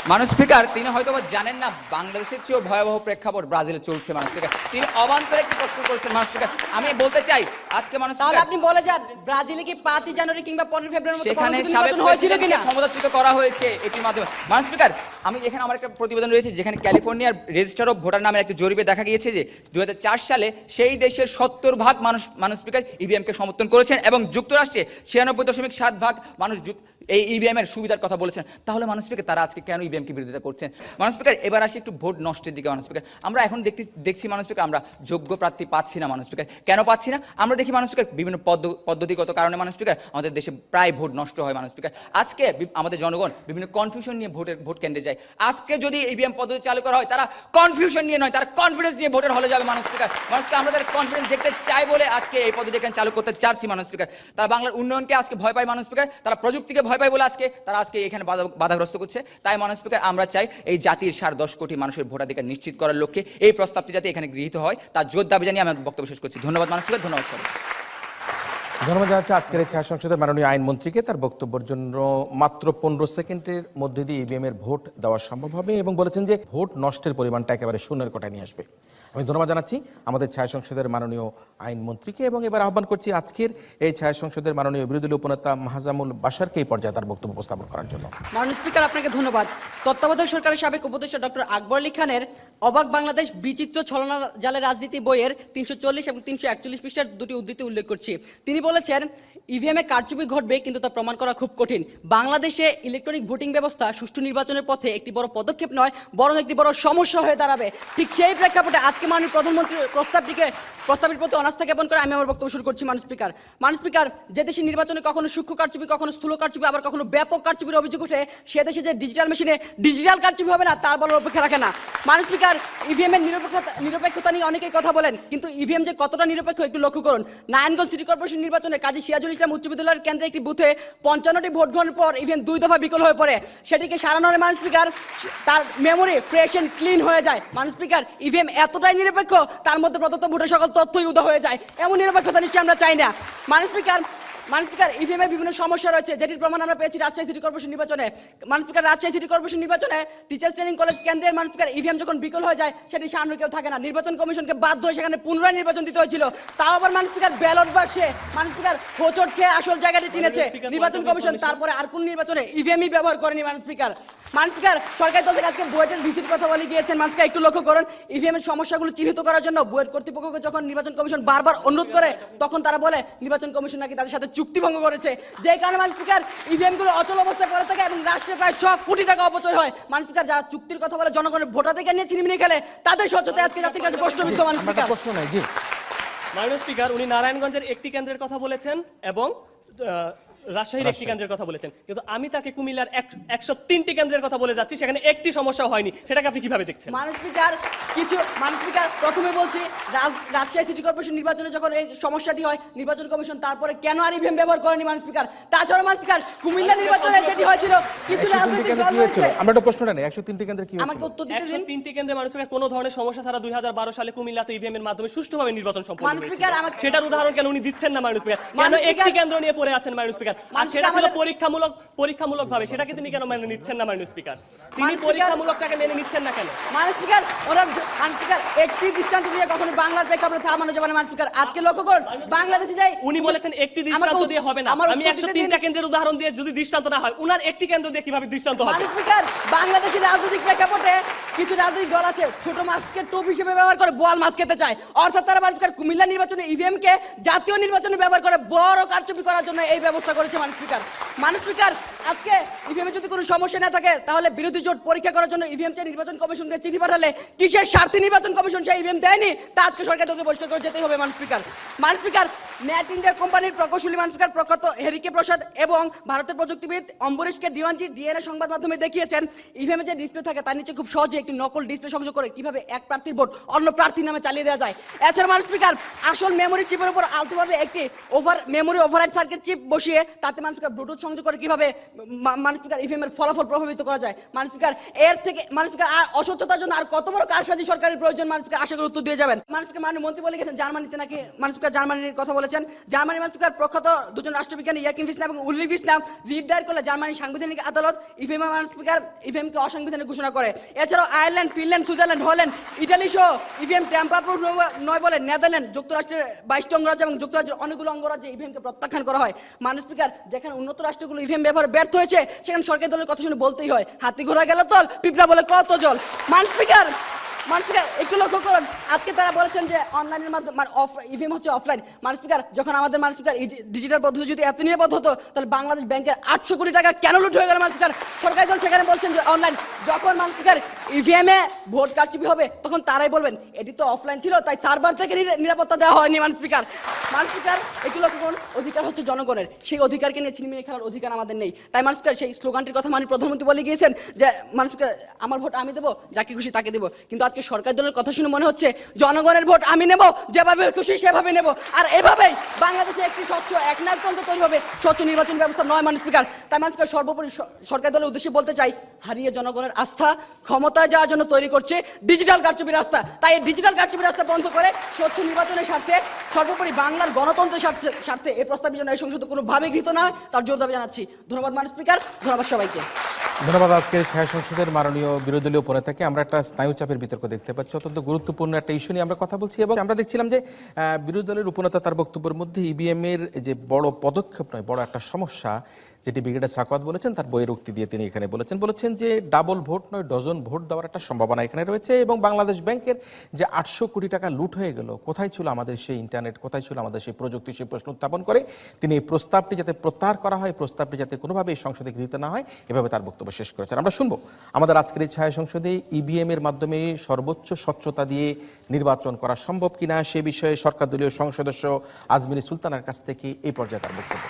মানুষ স্পিকার তিনি হয়তো জানেন না বাংলাদেশের চেয়েও ভয়াবহ প্রেক্ষাপট ব্রাজিলে চলছে মানুষ স্পিকার তিনি অবান্তর একটি প্রশ্ন করেছেন মানুষ স্পিকার আমি বলতে চাই আজকে মানুষ তাহলে আপনি বলে যান ব্রাজিলে কি পাঁচই জানুয়ারি কিংবা পনেরো ফেব্রুয়ারির মধ্যে সেখানে সাবেক হয়েছিল কিনা? ক্ষমতাচ্যুত করা হয়েছে এটির মাধ্যমে। মানুষ স্পিকার আমি এখানে আমার একটা প্রতিবেদন রয়েছে যেখানে ক্যালিফোর্নিয়ার রেজিস্টার অফ ভোটার নামের একটা জরিপে দেখা গিয়েছে যে দু হাজার চার সালে সেই দেশের সত্তর ভাগ মানুষ মানুষ স্পিকার ইভিএমকে সমর্থন করেছেন এবং যুক্তরাষ্ট্রে ছিয়ানব্বই দশমিক সাত ভাগ মানুষ এই ইভিএম এর সুবিধার কথা বলেছেন, তাহলে মানুষ স্পিকার তারা আজকে কেন ইভিএমকে বিরোধিতা করছেন? মানুষ স্পিকার এবার আসি একটু ভোট নষ্টের দিকে, মানুষ স্পিকার আমরা এখন দেখতে, দেখছি মানুষ স্পিকার আমরা যোগ্য প্রার্থী পাচ্ছি না মানুষ স্পিকার কেন পাচ্ছি না? আমরা দেখি মানুষ স্পিকার বিভিন্ন পদ্ধতিগত কারণে মানুষ স্পিকার আমাদের দেশে প্রায় ভোট নষ্ট হয় মানুষ স্পিকার আজকে আমাদের জনগণ বিভিন্ন কনফিউশন নিয়ে ভোটের, ভোট কেন্দ্রে যায়। আজকে যদি ইভিএম পদ্ধতি চালু করা হয়, তারা কনফিউশন নিয়ে নয়, তারা কনফিডেন্স নিয়ে ভোটের হলে যাবে মানুষ স্পিকার মানুষকে আমরা তাদের কনফিডেন্স দেখতে চাই বলে আজকে এই পদ্ধতি এখানে চালু করতে চাচ্ছি মানুষ স্পিকার তারা বাংলার উন্নয়নকে আজকে ভয় পায় মানুষ স্পিকার তারা প্রযুক্তিকে ভয় পায় বলে আজকে, তারা আজকে এখানে বাধা- বাধাগ্রস্ত করছে। তাই মানুষ স্পিকার, আমরা চাই এই জাতির সাড়ে দশ কোটি মানুষের ভোটাধিকার নিশ্চিত করার লক্ষ্যে এই প্রস্তাবটি যাতে এখানে গৃহীত হয়, তার জোর দাবি জানিয়ে আমি বক্তব্য শেষ করছি। ধন্যবাদ মানুষ স্পিকার, ধন্যবাদ সবাই ধন্যবাদ জানাচ্ছি আজকের এই ছায়া সংসদের মাননীয় আইনমন্ত্রীকে তার বক্তব্যের জন্য মাত্র পনেরো সেকেন্ডের মধ্যে দিয়ে ইভিএম এর ভোট দেওয়া সম্ভব হবে এবং বলেছেন যে ভোট নষ্টের পরিমাণটা একেবারে শূন্যের কোটায় নিয়ে আসবে। আমি ধন্যবাদ জানাচ্ছি আমাদের ছায়া সংসদের মাননীয় আইনমন্ত্রীকে এবং এবার আহ্বান করছি আজকের এই ছায়া সংসদের মাননীয় বিরোধী দলীয় উপনেতা মাহাজামুল বাসারকে এই পর্যায়ে তার বক্তব্য উপস্থাপন করার জন্য। মাননীয় স্পিকার, আপনাকে ধন্যবাদ। তত্ত্বাবধায়ক সরকারের সাবেক উপদেষ্টা ডক্টর আকবর আলী খানের অবাক বাংলাদেশ বিচিত্র ছলনা জালের রাজনীতি বইয়ের তিনশো চল্লিশ এবং তিনশো একচল্লিশ পৃষ্ঠার দুটি উদ্ধৃতি উল্লেখ করছি। তিনি বলেছেন ইভিএমে কারচুপি ঘটবে কিন্তু তা প্রমাণ করা খুব কঠিন। বাংলাদেশে ইলেকট্রনিক ভোটিং ব্যবস্থা সুষ্ঠু নির্বাচনের পথে একটি বড় পদক্ষেপ নয়, বরং একটি বড় সমস্যা হয়ে দাঁড়াবে। ঠিক সেই প্রেক্ষাপটে আজকে মাননীয় প্রধানমন্ত্রী প্রস্তাবটিকে প্রস্তাবের প্রতি অনাস্থা জ্ঞাপন করে আমি আমার বক্তব্য শুরু করছি মানুষ স্পিকার। মানুষ স্পিকার, যে দেশে নির্বাচনে কখনো সূক্ষ্ম কারচুপি, কখনো স্থূল কারচুপি, আবার কখনো ব্যাপক কারচুপির অভিযোগ ওঠে, সে দেশে যে ডিজিটাল মেশিনে ডিজিটাল কারচুপি হবে না, তার বলার অপেক্ষা রাখে না। মানুষ স্পিকার ইভিএম এর নিরপেক্ষতা নিরপেক্ষতা নিয়ে অনেকেই কথা বলেন, কিন্তু ইভিএম যে কতটা নিরপেক্ষ একটু লক্ষ্য করুন। নারায়ণগঞ্জ সিটি কর্পোরেশন নির্বাচনে কাজী সিরাজুল ইসলাম উচ্চ বিদ্যালয়ের কেন্দ্রে একটি বুথে পঞ্চান্নটি ভোট গ্রহণের পর ইভিএম দুই দফা বিকল হয়ে পড়ে। সেটিকে সারানোর মানুষ স্পিকার তার মেমোরি ফ্রেশ এন্ড ক্লিন হয়ে যায়। মানুষ স্পিকার ইভিএম এতটাই নিরপেক্ষ। তার মধ্যে প্রদত্ত ভোটের সকল তথ্যই উদা হয়ে যায়। এমন নিরপেক্ষতা নিশ্চয়ই আমরা চাই না। মানুষ স্পিকার মানুষ স্পিকার ইভিএম এর বিভিন্ন সমস্যা রয়েছে যেটির প্রমাণ আমরা পেয়েছি রাজশাহী সিটি কর্পোরেশন নির্বাচনে। মানুষ স্পিকার রাজশাহী সিটি কর্পোরেশন নির্বাচনে টিচার্স ট্রেনিং কলেজ কেন্দ্রের মানুষ স্পিকার ইভিএম যখন বিকল হয়ে যায় সেটি সামনে কেউ থাকে না। নির্বাচন কমিশনকে বাধ্য হয়ে সেখানে পুনরায় নির্বাচন দিতে হয়েছিল। তাও আবার মানুষ স্পিকার ব্যালট বাক্সে মানুষ স্পিকার হোচট খেয়ে আসল জায়গাটি চিনেছে নির্বাচন কমিশন। তারপরে আর কোন নির্বাচনে ইভিএমই ব্যবহার করেনি মানুষ স্পিকার। মানুষ স্পিকার সরকারি দল থেকে আজকে বুয়েটের ভিসিট কথা বলে গিয়েছেন। মানুষ স্পিকার একটু লক্ষ্য করুন ইভিএম এর সমস্যাগুলো চিহ্নিত করার জন্য বুয়েট কর্তৃপক্ষকে যখন নির্বাচন কমিশন বারবার অনুরোধ করে তখন তারা বলে নির্বাচন কমিশন নাকি তাদের সাথে চুক্তি ভঙ্গ করেছে। যে কারণে মানুষ স্পিকার ইভিএমগুলো অচল অবস্থায় পড়ে থাকে এবং রাষ্ট্রের প্রায় ছ কোটি টাকা অপচয় হয়। মানুষ স্পিকার যারা চুক্তির কথা বলে জনগণের ভোটার থেকে নিয়ে চিনিমিনি খেলে তাদের সচেতন আজকে জাতির কাছে প্রশ্নবিদ্ধ মানুষ স্পিকার। প্রশ্ন নাই জি। মাননীয় স্পিকার উনি নারায়ণগঞ্জের একটি কেন্দ্রের কথা বলেছেন এবং আহ, রাজশাহীর একটি কেন্দ্রের কথা বলেছেন। কিন্তু আমি তাকে কুমিল্লার একশো তিনটি কেন্দ্রের কথা বলে যাচ্ছি সেখানে একটি সমস্যা হয়নি। সেটাকে আপনি কীভাবে দেখছেন? মানুষ স্পিকার কিছু মানুষ স্পিকার প্রথমে বলছি রাজশাহী সিটি কর্পোরেশন নির্বাচনে যখন এই সমস্যাটি হয় নির্বাচন কমিশন তারপরে কেন আর ইভিএম ব্যবহার করেনি মানুষ স্পিকার তাছাড়া মানুষ স্পিকার কুমিল্লা নির্বাচনে যেটি হয়েছিল কিছু রাজনৈতিক দল আমরা একটা প্রশ্নটা নেই একশো তিনটি কেন্দ্রে কি আমাকে উত্তর দিতে দিন। তিনটি কেন্দ্রে মানুষ স্পিকার কোনো ধরনের সমস্যা ছাড়া দু হাজার বারো সালে কুমিল্লাতে ইভিএম এর মাধ্যমে সুষ্ঠুভাবে নির্বাচন সম্পন্ন আমাকে- সেটার উদাহরণ কেন উনি দিচ্ছেন না মানুষ স্পিকার কেন একটি কেন্দ্র নিয়ে পড়ে আছেন মানুষ স্পিকার আর সেটা ছিল পরীক্ষামূলক পরীক্ষামূলক ভাবে সেটাকে তিনি কেন মেনে নিচ্ছেন না মানুষ স্পিকার? তিনি পরীক্ষামূলকটাকে মেনে নিচ্ছেন না কেন? মানুষ স্পিকার ওরা মানুষ স্পিকার একটি দৃষ্টান্ত দিয়ে কখনো বাংলার প্রেক্ষাপটে থামানো যাবে না মানুষ স্পিকার। আজকে লক্ষ্য করুন বাংলাদেশে যাই উনি বলেছেন একটি দৃষ্টান্ত দিয়ে হবে না। আমি উত্তর একশো দিতে দিন। তিনটা কেন্দ্রের উদাহরণ দিয়ে যদি দৃষ্টান্ত না হয় উনার একটি কেন্দ্র দিয়ে কীভাবে দৃষ্টান্ত হবে? মানুষ স্পিকার বাংলাদেশের রাজনৈতিক প্রেক্ষাপটে কিছু রাজনৈতিক দল আছে ছোট মাছকে টোপ হিসেবে ব্যবহার করে বোয়াল মাছ খেতে চায়। অর্থাৎ তারা মানুষ স্পিকার কুমিল্লা নির্বাচনে ইভিএম কে জাতীয় নির্বাচনে ব্যবহার করে বড় কারচুপি করার জন্য এই ব্যবস্থা করেছে মানুষ স্পিকার মানুষ স্পিকার আজকে ইভিএম যদি কোনো সমস্যা না থাকে, তাহলে বিরোধী জোট পরীক্ষা করার জন্য ইভিএম চেয়ে নির্বাচন কমিশনকে চিঠি পাঠালে। কিসের স্বার্থে নির্বাচন কমিশন সেই ইভিএম দেয়নি? তা আজকে সরকার তোকে পরিষ্কার করে যেতেই হবে, মানুষ স্পিকার মানুষ স্পিকার নেট ইন্ডিয়া কোম্পানির প্রকৌশলী মানুষ স্পিকার প্রখ্যাত হেরিকে প্রসাদ এবং ভারতের প্রযুক্তিবিদ অম্বরীশকে ডিওয়ানজি ডিএনএ সংবাদ মাধ্যমে দেখিয়েছেন। ইভিএমে যে ডিসপ্লে থাকে, তার নিচে খুব সহজে একটি নকল ডিসপ্লে সংযোগ করে কীভাবে এক প্রার্থীর ভোট অন্য প্রার্থীর নামে চালিয়ে দেওয়া যায়। এছাড়া মানুষ স্পিকার আসল মেমোরি চিপের উপর আলতোভাবে একটি over memory override circuit chip বসিয়ে তাতে মানুষ স্পিকার ব্লুটুথ সংযোগ করে কীভাবে মা- মানুষ স্পিকার ইভিএম এর ফলাফল প্রভাবিত করা যায়। মানুষ স্পিকার এর থেকে মানুষ আর অস্বচ্ছতার জন্য আর কত বড় কারসাজি সরকারের প্রয়োজন মানুষ স্পিকার আশা করি উত্তর দিয়ে যাবেন। মানুষকে মাননীয় মন্ত্রী বলে গেছেন, জার্মানিতে নাকি মানুষ স্পিকার জার্মানির কথা বলেছেন। জার্মানি মানুষ স্পিকার প্রখ্যাত দুজন রাষ্ট্রবিজ্ঞানী ইয়াকিম ইসলাম এবং উল্লিফ ইসলাম রিট করলে জার্মানির সাংবিধানিক আদালত ইভিএম মানুষ স্পিকার ইভিএমকে অসাংবিধানিক ঘোষণা করে। এছাড়াও Ireland, Finland, Switzerland, Holland, Italy সহ ইভিএম ট্যাম্পার নয় বলে নেদারল্যান্ড, যুক্তরাষ্ট্রের বাইশটি অঙ্গরাজ্য এবং যুক্তরাজ্যের অনেকগুলো অঙ্গরাজ্যে ইভিএমকে প্রত্যাখ্যান করা হয়। মানুষ স্পিকার যেখানে উন্নত রাষ্ট্রগুলো ইভিএম ব্যবহার ব্যর্থ হয়েছে, সেখানে সরকারি দলের কথা শুনে বলতেই হয়। হাতি ঘোড়া গেল তল, পিপড়া বলে কত জল। মানুষ স্পিকার মানে বাংলাদেশ ব্যাংকের আটশো টাকা কেন ভোট হবে, তখন তারাই বলবেন, এটি তো অফলাইন ছিল, তাই সার্ভার থেকে নিরাপত্তা দেওয়া হয়নি মানুষ স্পিকার মানুষ স্পিকার একটু লক্ষ্য করুন, অধিকার হচ্ছে জনগণের। সেই অধিকারকে নিয়ে ছিনিমিনি খেলার অধিকার আমাদের নেই। তাই স্পিকার সেই স্লোগানটির কথা মাননীয় প্রধানমন্ত্রী বলে গিয়েছেন যে স্পিকার আমার ভোট আমি দেবো, যাকে খুশি তাকে দেবো। কিন্তু সরকার দলের কথা শুনে মনে হচ্ছে, জনগণের ভোট আমি নেব, যেভাবে খুশি সেভাবে নেব। আর এভাবেই বাংলাদেশে একটি স্বচ্ছ একনায়কতন্ত্র তৈরি হবে, স্বচ্ছ নির্বাচন ব্যবস্থা নয় মানুষ স্পিকার। তাই মানুষ স্পিকার সর্বোপরি সরকার দলের উদ্দেশ্যে বলতে চাই, হারিয়ে জনগণের আস্থা ক্ষমতায় যাওয়ার জন্য তৈরি করছে ডিজিটাল কারচুপি রাস্তা। তাই এই ডিজিটাল কারচুপি রাস্তা বন্ধ করে স্বচ্ছ নির্বাচনের স্বার্থে, সর্বোপরি বাংলার গণতন্ত্রের স্বার্থে স্বার্থে এই প্রস্তাবের জন্য এই সংসদ কোনোভাবে গৃহীত না তার জোর দাবি জানাচ্ছি। ধন্যবাদ মানুষ স্পিকার, ধন্যবাদ সবাইকে। ধন্যবাদ আজকের ছায়া সংসদের মাননীয় বিরোধী দলীয় থেকে আমরা একটা স্নায়ু চাপের বিতর্ক দেখতে পাচ্ছি। অত্যন্ত গুরুত্বপূর্ণ একটা ইস্যু নিয়ে আমরা কথা বলছি এবং আমরা দেখছিলাম যে বিরোধী দলের উপনেতা তার বক্তব্যের মধ্যে ইভিএম এর যে বড় পদক্ষেপ নয়, বড় একটা সমস্যা যেটি ব্রিগেডার সাকওয়াত বলেছেন, তার বইয়ের উক্তি দিয়ে তিনি এখানে বলেছেন। বলেছেন যে, ডাবল ভোট নয়, ডজন ভোট দেওয়ার একটা সম্ভাবনা এখানে রয়েছে এবং বাংলাদেশ ব্যাংকের যে আটশো কোটি টাকা লুট হয়ে গেল, কোথায় ছিল আমাদের সেই ইন্টারনেট, কোথায় ছিল আমাদের সেই প্রযুক্তি, সেই প্রশ্ন উত্থাপন করে তিনি এই প্রস্তাবটি যাতে প্রত্যাহার করা হয় প্রস্তাবটি যাতে কোনোভাবে এই সংসদে গৃহীত না হয়, এভাবে তার বক্তব্য শেষ করেছেন। আমরা শুনব, আমাদের আজকের এই ছায়া সংসদে ইভিএম এর মাধ্যমে সর্বোচ্চ স্বচ্ছতা দিয়ে নির্বাচন করা সম্ভব কিনা, সে বিষয়ে সরকার দলীয় সংসদ সদস্য আজমিরি সুলতানের কাছ থেকে এই পর্যায়ে তার বক্তব্য।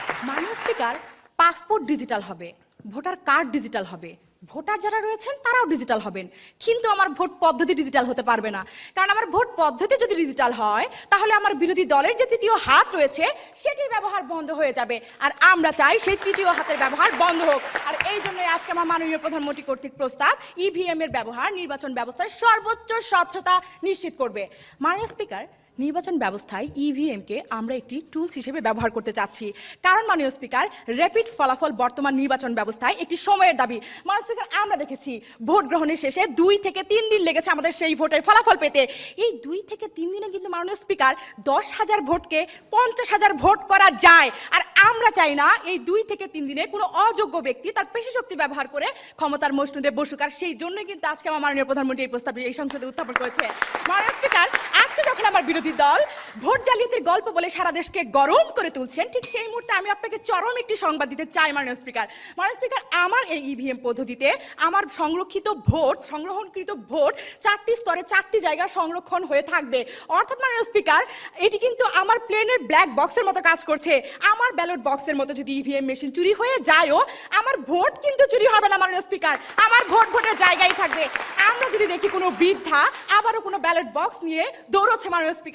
পাসপোর্ট ডিজিটাল হবে, ভোটার কার্ড ডিজিটাল হবে, ভোটার যারা রয়েছেন তারাও ডিজিটাল হবেন। কিন্তু আমার ভোট পদ্ধতি ডিজিটাল হতে পারবে না। কারণ আমার ভোট পদ্ধতি যদি ডিজিটাল হয়, তাহলে আমার বিরোধী দলের যে তৃতীয় হাত রয়েছে সেটির ব্যবহার বন্ধ হয়ে যাবে। আর আমরা চাই সেই তৃতীয় হাতের ব্যবহার বন্ধ হোক। আর এই জন্য আজকে আমার মাননীয় প্রধানমন্ত্রী কর্তৃক প্রস্তাব ইভিএম এর ব্যবহার, নির্বাচন ব্যবস্থায় সর্বোচ্চ স্বচ্ছতা নিশ্চিত করবে। মাননীয় স্পিকার নির্বাচন ব্যবস্থায় ইভিএমকে আমরা একটি টুলস হিসেবে ব্যবহার করতে চাচ্ছি। কারণ মাননীয় স্পিকার র্যাপিড ফলাফল বর্তমান নির্বাচন ব্যবস্থায় একটি সময়ের দাবি। মাননীয় স্পিকার, আমরা দেখেছি ভোট গ্রহণের শেষে দুই থেকে তিন দিন লেগেছে আমাদের সেই ভোটের ফলাফল পেতে। এই দুই থেকে তিন দিনে কিন্তু মাননীয় স্পিকার, দশ হাজার ভোটকে পঞ্চাশ হাজার ভোট করা যায়। আর আমরা চাই না এই দুই থেকে তিন দিনে কোনো অযোগ্য ব্যক্তি তার পেশি শক্তি ব্যবহার করে ক্ষমতার মসনুদে বসুক। আর সেই জন্যই কিন্তু আজকে আমার মাননীয় প্রধানমন্ত্রী এই প্রস্তাবটি এই সংসদে উত্থাপন করেছে। মাননীয় স্পিকার, আজকে যখন আমার বিরোধী দল ভোট জালিয়াতির গল্প বলে সারা দেশকে গরম করে তুলছেন। ঠিক সেই মুহূর্তে আমি আপনাকে চরম একটি সংবাদ দিতে চাই, মাননীয় স্পিকার। মাননীয় স্পিকার, আমার এই ইভিএম পদ্ধতিতে আমার সংরক্ষিত ভোট, সংগ্রহণকৃত ভোট চারটি স্তরে চারটি জায়গা সংরক্ষণ হয়ে থাকবে। অর্থাৎ, মাননীয় স্পিকার, এটি কিন্তু আমার প্লেনের ব্ল্যাক বক্সের মতো কাজ করছে। আমার ব্যালট বক্সের মতো যদি ইভিএম মেশিন চুরি হয়ে যায়ও, আমার ভোট কিন্তু চুরি হবে না, মাননীয় স্পিকার। আমার ভোট ভোটের জায়গায় থাকবে। আমরা যদি দেখি কোনো বৃদ্ধা, আবারও কোনো ব্যালট বক্স নিয়ে দৌড়চ্ছে, মাননীয় স্পিকার।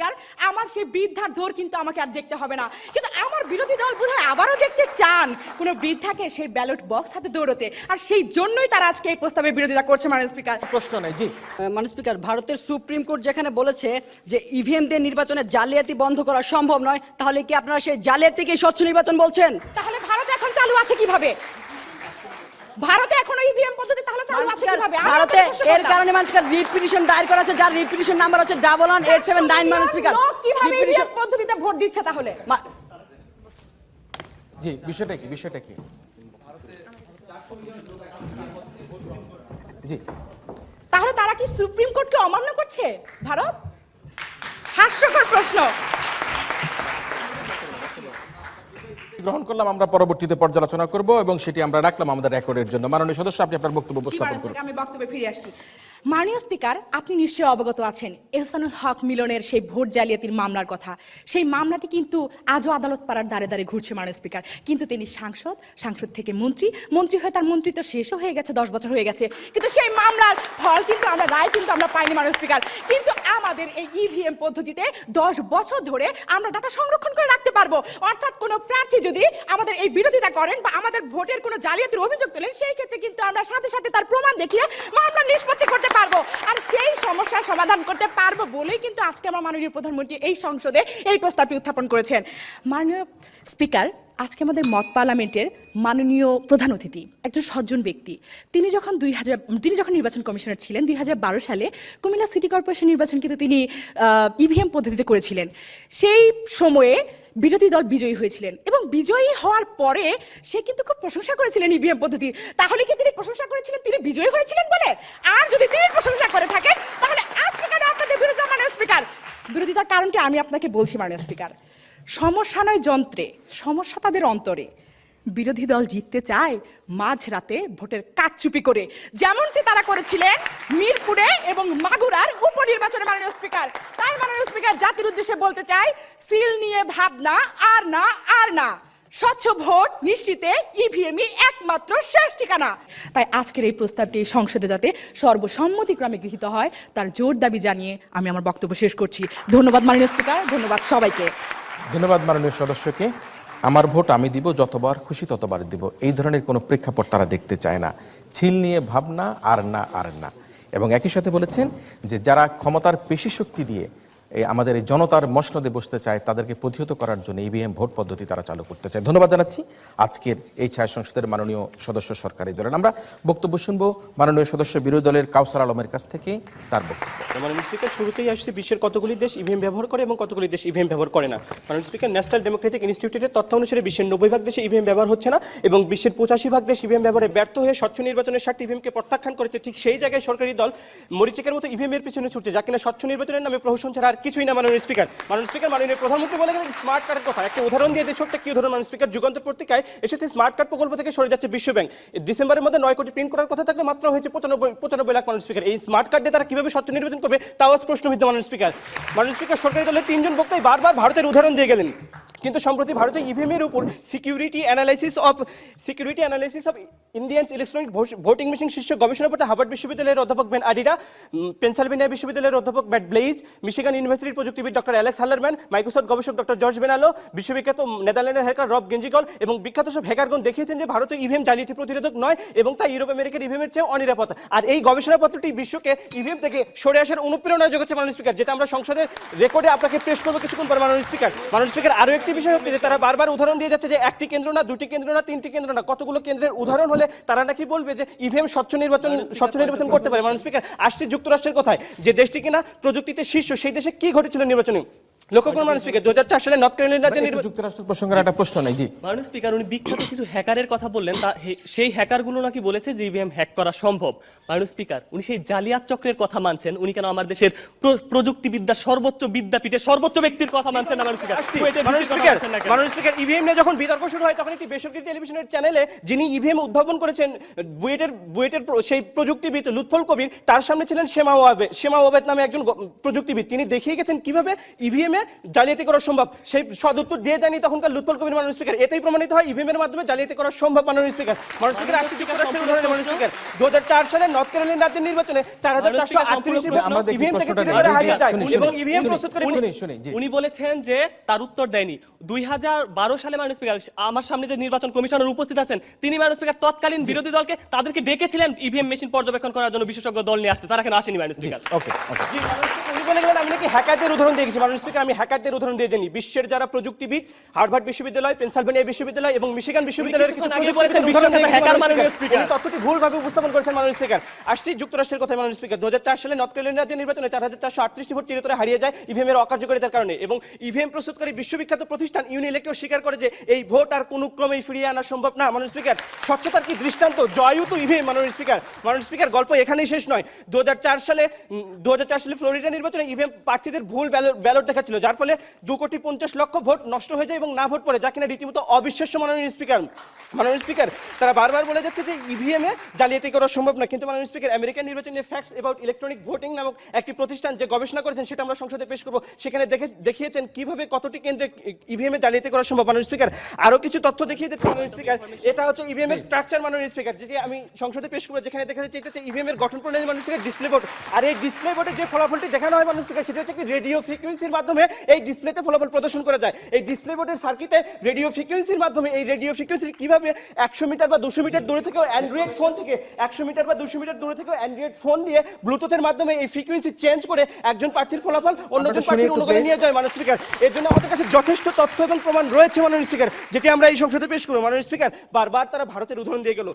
আমার সেই বৃদ্ধার দৌড় কিন্তু আমাকে আর দেখতে হবে না। কিন্তু আমার বিরোধী দল বোধহয় আবারও দেখতে চান। কোনো বৃদ্ধাকে সেই ব্যালট বক্স হাতে দৌড়তে। আর সেই জন্যই তারা আজকে এই প্রস্তাবে বিরোধিতা করছে মাননীয় স্পিকার। প্রশ্ন নেই জি। মানে স্পিকার ভারতের সুপ্রিম কোর্ট যেখানে বলেছে যে ইভিএম দিয়ে নির্বাচনে জালিয়াতি বন্ধ করা সম্ভব নয় তাহলে কি আপনারা সেই জালিয়াতিকে স্বচ্ছ নির্বাচন বলছেন? তাহলে ভারত এখন চালু আছে কীভাবে? ভারতে এখনও ইভিএম পদ্ধতি তাহলে চালু আছে কীভাবে? ভারতে এর কারণে মানুষ রিট পিটিশন দায়ের করা আছে যার রিট পিটিশন নাম্বার হচ্ছে double one eight seven nine মানে স্পিকার কীভাবে ইভিএম পদ্ধতিতে ভোট দিচ্ছে তাহলে? জি বিষয়টা কি বিষয়টা কি? জি। তাহলে তারা কি সুপ্রিম কোর্টকে অমান্য করছে ভারত? হাস্যকর প্রশ্ন। গ্রহণ করলাম আমরা পরবর্তীতে পর্যালোচনা করব এবং সেটি আমরা রাখলাম আমাদের রেকর্ডের জন্য। মাননীয় সদস্য আপনি আপনার বক্তব্য উপস্থাপন করুন। আমি বক্তব্যে ফিরে আসছি। মাননীয় স্পিকার, আপনি নিশ্চয়ই অবগত আছেন, এহসানুল হক মিলনের সেই ভোট জালিয়াতির মামলার কথা। সেই মামলাটি কিন্তু আজও আদালত পাড়ার দ্বারে দ্বারে ঘুরছে মাননীয় স্পিকার। কিন্তু তিনি সাংসদ সাংসদ থেকে মন্ত্রী মন্ত্রী হয়ে তার মন্ত্রিত্ব শেষও হয়ে গেছে, দশ বছর হয়ে গেছে। কিন্তু সেই মামলার ফল কিন্তু আমরা, রায় কিন্তু আমরা পাইনি মাননীয় স্পিকার। কিন্তু আমাদের এই ইভিএম পদ্ধতিতে দশ বছর ধরে আমরা ডাটা সংরক্ষণ করে রাখতে পারব। অর্থাৎ কোনো প্রার্থী যদি আমাদের এই বিরোধিতা করেন বা আমাদের ভোটের কোনো জালিয়াতির অভিযোগ তোলেন, সেই ক্ষেত্রে কিন্তু আমরা সাথে সাথে তার প্রমাণ দেখিয়ে মামলা নিষ্পত্তি করতে পারব। আর সেই সমস্যার সমাধান করতে পারব বলেই কিন্তু আজকে আমার মাননীয় প্রধানমন্ত্রী এই সংসদে এই প্রস্তাবটি উত্থাপন করেছেন। মাননীয় স্পিকার, আজকে আমাদের মত পার্লামেন্টের মাননীয় প্রধান অতিথি, একজন সজ্জন ব্যক্তি। তিনি যখন দুই হাজার, তিনি যখন নির্বাচন কমিশনার ছিলেন, দুই হাজার বারো সালে কুমিল্লা সিটি কর্পোরেশন নির্বাচন কিন্তু তিনি ইভিএম পদ্ধতিতে করেছিলেন। সেই সময়ে বিরোধী দল বিজয়ী হয়েছিলেন এবং বিজয়ী হওয়ার পরে সে কিন্তু খুব প্রশংসা করেছিলেন ইভিএম পদ্ধতি। তাহলে কি তিনি প্রশংসা করেছিলেন? তিনি বিজয়ী হয়েছিলেন বলে? আর যদি তিনি প্রশংসা করে থাকেন, তাহলে আজকে বিরোধী মাননীয় বিরোধিতার কারণটি আমি আপনাকে বলছি, মাননীয় স্পিকার সমস্যা নয় যন্ত্রে, সমস্যা তাদের অন্তরে। বিরোধী দল জিততে চায় মাঝরাতে ভোটের কারচুপি করে। যেমনটি তারা করেছিলেন মিরপুরে এবং মাগুরার উপনির্বাচনে মাননীয় স্পিকার। তাই মাননীয় স্পিকার, জাতির উদ্দেশ্যে বলতে চাই, সিল নিয়ে ভাবনা, আর না আর না। স্বচ্ছ ভোট নিশ্চিতে ইভিএমই একমাত্র শেষ ঠিকানা। তাই আজকের এই প্রস্তাবটি সংসদে যাতে সর্বসম্মতিক্রমে গৃহীত হয়, তার জোর দাবি জানিয়ে আমি আমার বক্তব্য শেষ করছি। ধন্যবাদ মাননীয় স্পিকার, ধন্যবাদ সবাইকে। ধন্যবাদ মাননীয় সদস্যকে। আমার ভোট আমি দিব, যতবার খুশি ততবার দিব। এই ধরনের কোনো প্রেক্ষাপট তারা দেখতে চায় না। ছিল নিয়ে ভাবনা আর না আর না। এবং একই সাথে বলেছেন যে যারা ক্ষমতার পেশি শক্তি দিয়ে এই আমাদের এই জনতার মসনদে বসতে চায়, তাদেরকে প্রতিহত করার জন্য ইভিএম ভোট পদ্ধতি তারা চালু করতে চায়। ধন্যবাদ জানাচ্ছি। আজকের এই ছায়া সংসদের মাননীয় সদস্য সরকারি দলের। আমরা বক্তব্য শুনব মাননীয় সদস্য বিরোধী দলের কাউসার আলমের কাছ থেকে, তার বক্তব্য। স্পিকার, শুরুতেই আসছে বিশ্বের কতগুলি দেশ ইভিএম ব্যবহার করে এবং কতগুলি দেশ ইভিএম ব্যবহার করে না। মাননীয় স্পিকার ন্যাশনাল ডেমোক্রেটিক ইনস্টিটিউটের তথ্য অনুসারে বিশ্বের নব্বই ভাগ দেশে ইভিএম ব্যবহার হচ্ছে না এবং বিশ্বের পঁচাশি ভাগ দেশ ইভিএম ব্যবহারে ব্যর্থ হয়ে স্বচ্ছ নির্বাচনের স্বার্থে ইভিএমকে প্রত্যাখ্যান করেছে। ঠিক সেই জায়গায় সরকারি দল মরিচিকের মতো ইভিএম এর পিছনে ছুটছে, যা কিনা স্বচ্ছ নির্বাচনের নামে প্রহসন ছাড়া আর কিছুই না মাননীয় স্পিকার। মাননীয় স্পিকার, মাননীয় প্রধানমন্ত্রী বলে গেলেন স্মার্ট কার্ডের কথা। একটা উদাহরণ দিয়ে ছোট্ট কি উদাহরণ? মাননীয় স্পিকার, যুগান্তর পত্রিকায় এসেছে স্মার্ট কার্ড প্রকল্প থেকে সরে যাচ্ছে বিশ্ব ব্যাংক। ডিসেম্বরের মধ্যে নয় কোটি প্রিন্ট করার কথা থাকলে মাত্র হয়েছে পঁচানব্বই পঁচানব্বই লাখ মাননীয় স্পিকার। এই স্মার্ট কার্ড দিয়ে তারা কীভাবে স্বচ্ছ নির্বাচন করবে? তাও প্রশ্নবিদ্ধ মাননীয় স্পিকার। মাননীয় স্পিকার, সরকারি দলের তিনজন বক্তাই বারবার ভারতের উদাহরণ দিয়ে গেলেন। কিন্তু সম্প্রতি ভারতের ইভিএম এর উপর security analysis of security analysis of Indian electronic voting machine শীর্ষ গবেষণা পড়তে হার্ভার্ড বিশ্ববিদ্যালয়ের অধ্যাপক বেন উম, পেনসিলভেনিয়া বিশ্ববিদ্যালয়ের অধ্যাপক ম্যাট ব্লেইজ মিশিগান ইউনিভার্সিটির প্রযুক্তিবিদ ডক্টর অ্যালেক্স হাল্লারম্যান মাইক্রোসফট গবেষক ডক্টর জর্জ বেনালো বিশ্ববিখ্যাত নেদারল্যান্ডের হ্যাকার রব গেঞ্জিকল এবং বিখ্যাত সব হ্যাকারগণ দেখিয়েছেন যে ভারতীয় ইভিএম জালিয়াতি প্রতিরোধক নয় এবং তা ইউরোপ আমেরিকার ইভিএমের চেয়ে অনিরাপদ। আর এই গবেষণাপত্রটি বিশ্বকে ইভিএম থেকে সরে আসার অনুপ্রেরণা যোগাচ্ছে মাননীয় স্পিকার যেটা আমরা সংসদের রেকর্ডে আপনাকে পেশ করব কিছুক্ষণ পর মাননীয় স্পিকার মাননীয় স্পিকার আরও একটি বিষয় হচ্ছে যে তারা বারবার উদাহরণ দিয়ে যাচ্ছে যে একটি কেন্দ্র না দুটি কেন্দ্র না তিনটি কেন্দ্র না। কতগুলো কেন্দ্রের উদাহরণ হলে তারা নাকি বলবে যে ইভিএম স্বচ্ছ নির্বাচন স্বচ্ছ নির্বাচন করতে পারে। মানুষ স্পিকার আসছে যুক্তরাষ্ট্রের কথায়। যে দেশটি কিনা প্রযুক্তিতে শীর্ষ সেই দেশে কি ঘটেছিল নির্বাচনে? লক্ষ্য করুন মাননীয় স্পিকার দু সালে নর্থ ক্যারোলিনা রাজ্যে যুক্তরাষ্ট্র প্রসঙ্গের একটা প্রশ্ন নেই জি। মাননীয় স্পিকার উনি বিখ্যাত কিছু হ্যাকারের কথা বললেন তা সেই হ্যাকারগুলো নাকি বলেছে যে ইভিএম হ্যাক করা সম্ভব। মাননীয় স্পিকার উনি সেই জালিয়াত চক্রের কথা মানছেন উনি কেন আমার দেশের প্র- সর্বোচ্চ বিদ্যাপীঠের সর্বোচ্চ ব্যক্তির কথা মানছেন না মাননীয় স্পিকার মাননীয় স্পিকার মানছেন না কেন? মাননীয় স্পিকার ইভিএম নিয়ে যখন বিতর্ক শুরু হয় তখন একটি বেসরকারি টেলিভিশনের চ্যানেলে যিনি ইভিএম উদ্ভাবন করেছেন বুয়েটের বুয়েটের সেই প্রযুক্তিবিদ লুৎফল কবির তার সামনে ছিলেন শেমা ওয়াবে শেমা ওয়াবেদ নামে একজন প্রযুক্তিবিদ। তিনি দেখিয়ে গেছেন কীভাবে ইভিএম এ জালিয়াতি করা সম্ভব। সেই সদুত্তর দিয়ে জানি তখনকার লুৎফল কবির মাননীয় স্পিকার এতেই প্রমাণিত হয় ইভিএম এর মাধ্যমে জালিয়াতি করা সম্ভব মাননীয় স্পিকার মাননীয় স্পিকার উদাহরণে মাননীয় স্পিকার দু সালে নর্থ ক্যারোলিনা রাজ্যের নির্বাচনে চার হাজার চারশো আটত্রিশ ইভিএম থেকে তিনি হারিয়ে যায়। এবং ইভিএম প্রস্তুত করে। উনি বলেছেন যে তার উত্তর দেয়নি। দুই হাজার বারো সালে মাননীয় স্পিকার আমার সামনে যে নির্বাচন কমিশনার উপস্থিত আছেন তিনি মাননীয় স্পিকার তৎকালীন বিরোধী দলকে তাদেরকে ডেকেছিলেন ইভিএম মেশিন পর্যবেক্ষণ করার জন্য বিশেষজ্ঞ দল নিয়ে আসতে। তারা কেন আসেনি মাননীয় স্পিকার ওকে উনি বলে গেলেন আমি নাকি হ্যাকারদের উদাহরণ দিয়ে গেছি। মাননীয় স্পিকার আমি হ্যাকারদের উদাহরণ দিয়ে জানি বিশ্বের যারা প্রযুক্তিবিদ হার্ভার্ড বিশ্ববিদ্যালয় পেনসিলভেনিয়া বিশ্ববিদ্যালয় এবং মিশিগান বিশ্ববিদ্যালয়ের কিছু। তথ্যটি ভুলভাবে উপস্থাপন করেছেন মাননীয় স্পিকার। আসছি যুক্তরাষ্ট্রের কথা মাননীয় স্পিকার। দু সালে নর্থ ক্যারোলিনা রাজ্যের নির্বাচনে চার হাজার চারশো আটত্রিশটি ভোট চিরতরে হারিয়ে যায় ইভিএম এর অকার্যকারিতার কারণে এবং ইভিএম প্রস্তুতকারী বিশ্ববিখ্যাত প্রতিষ্ঠান ইউনিলেক্টর স্বীকার করে যে এই ভোট আর কোনো ক্রমেই ফিরিয়ে আনা সম্ভব না। মাননীয় স্পিকার স্বচ্ছতার কি দৃষ্টান্ত? জয়ু তো ইভিএম মাননীয় স্পিকার। মাননীয় স্পিকার গল্প এখানেই শেষ নয়। দু সালে দু হাজার চার সালে ফ্লোরিডা নির্বাচনে ইভিএম প্রার্থীদের ভুল ব্যালট ব্যালট দেখাচ্ছে হয়েছিল, যার ফলে দু কোটি পঞ্চাশ লক্ষ ভোট নষ্ট হয়ে যায় এবং না ভোট পড়ে, যা কিনা রীতিমতো অবিশ্বাস্য মাননীয় স্পিকার। মাননীয় স্পিকার, তারা বারবার বলে যাচ্ছে যে ইভিএম এ জালিয়াতি করা সম্ভব না কিন্তু মাননীয় স্পিকার, আমেরিকান নির্বাচনের ফ্যাক্টস অ্যাবাউট ইলেকট্রনিক ভোটিং নামক একটি প্রতিষ্ঠান যে গবেষণা করেছেন, সেটা আমরা সংসদে পেশ করব। সেখানে দেখে, দেখিয়েছেন কীভাবে কতটি কেন্দ্রে ইভিএম এ জালিয়াতি করা সম্ভব। মাননীয় স্পিকার আরও কিছু তথ্য দেখিয়ে দিচ্ছে, মাননীয় স্পিকার। এটা হচ্ছে ইভিএম এর স্ট্রাকচার মাননীয় স্পিকার, যেটি আমি সংসদে পেশ করব, যেখানে দেখা যাচ্ছে এটা হচ্ছে ইভিএম এর গঠন প্রণালী, মাননীয় স্পিকার ডিসপ্লে বোর্ড আর এই ডিসপ্লে বোর্ডে যে ফলাফলটি দেখানো হয়, মাননীয় স্পিকার, সেটা হচ্ছে একটি রেডিও ফ্রিকোয়েন্সির মাধ্যমে এই ডিসপ্লেতে ফলাফল প্রদর্শন করা যায়। এই ডিসপ্লে বোর্ডের সার্কিটে রেডিও ফ্রিকোয়েন্সির মাধ্যমে এই রেডিও ফ্রিকোয়েন্সি কীভাবে একশো মিটার বা দুশো মিটার দূরে থেকেও অ্যান্ড্রয়েড ফোন থেকে একশো মিটার বা দুশো মিটার দূরে থেকেও অ্যান্ড্রয়েড ফোন দিয়ে ব্লুটুথের মাধ্যমে এই ফ্রিকোয়েন্সি চেঞ্জ করে একজন প্রার্থীর ফলাফল অন্যজন প্রার্থীর অনুকূলে নিয়ে যায় মাননীয় স্পিকার এর জন্য আমাদের কাছে যথেষ্ট তথ্য এবং প্রমাণ রয়েছে মাননীয় স্পিকার যেটি আমরা এই সংসদে পেশ করব। মাননীয় স্পিকার বারবার তারা ভারতের উদাহরণ দিয়ে গেল।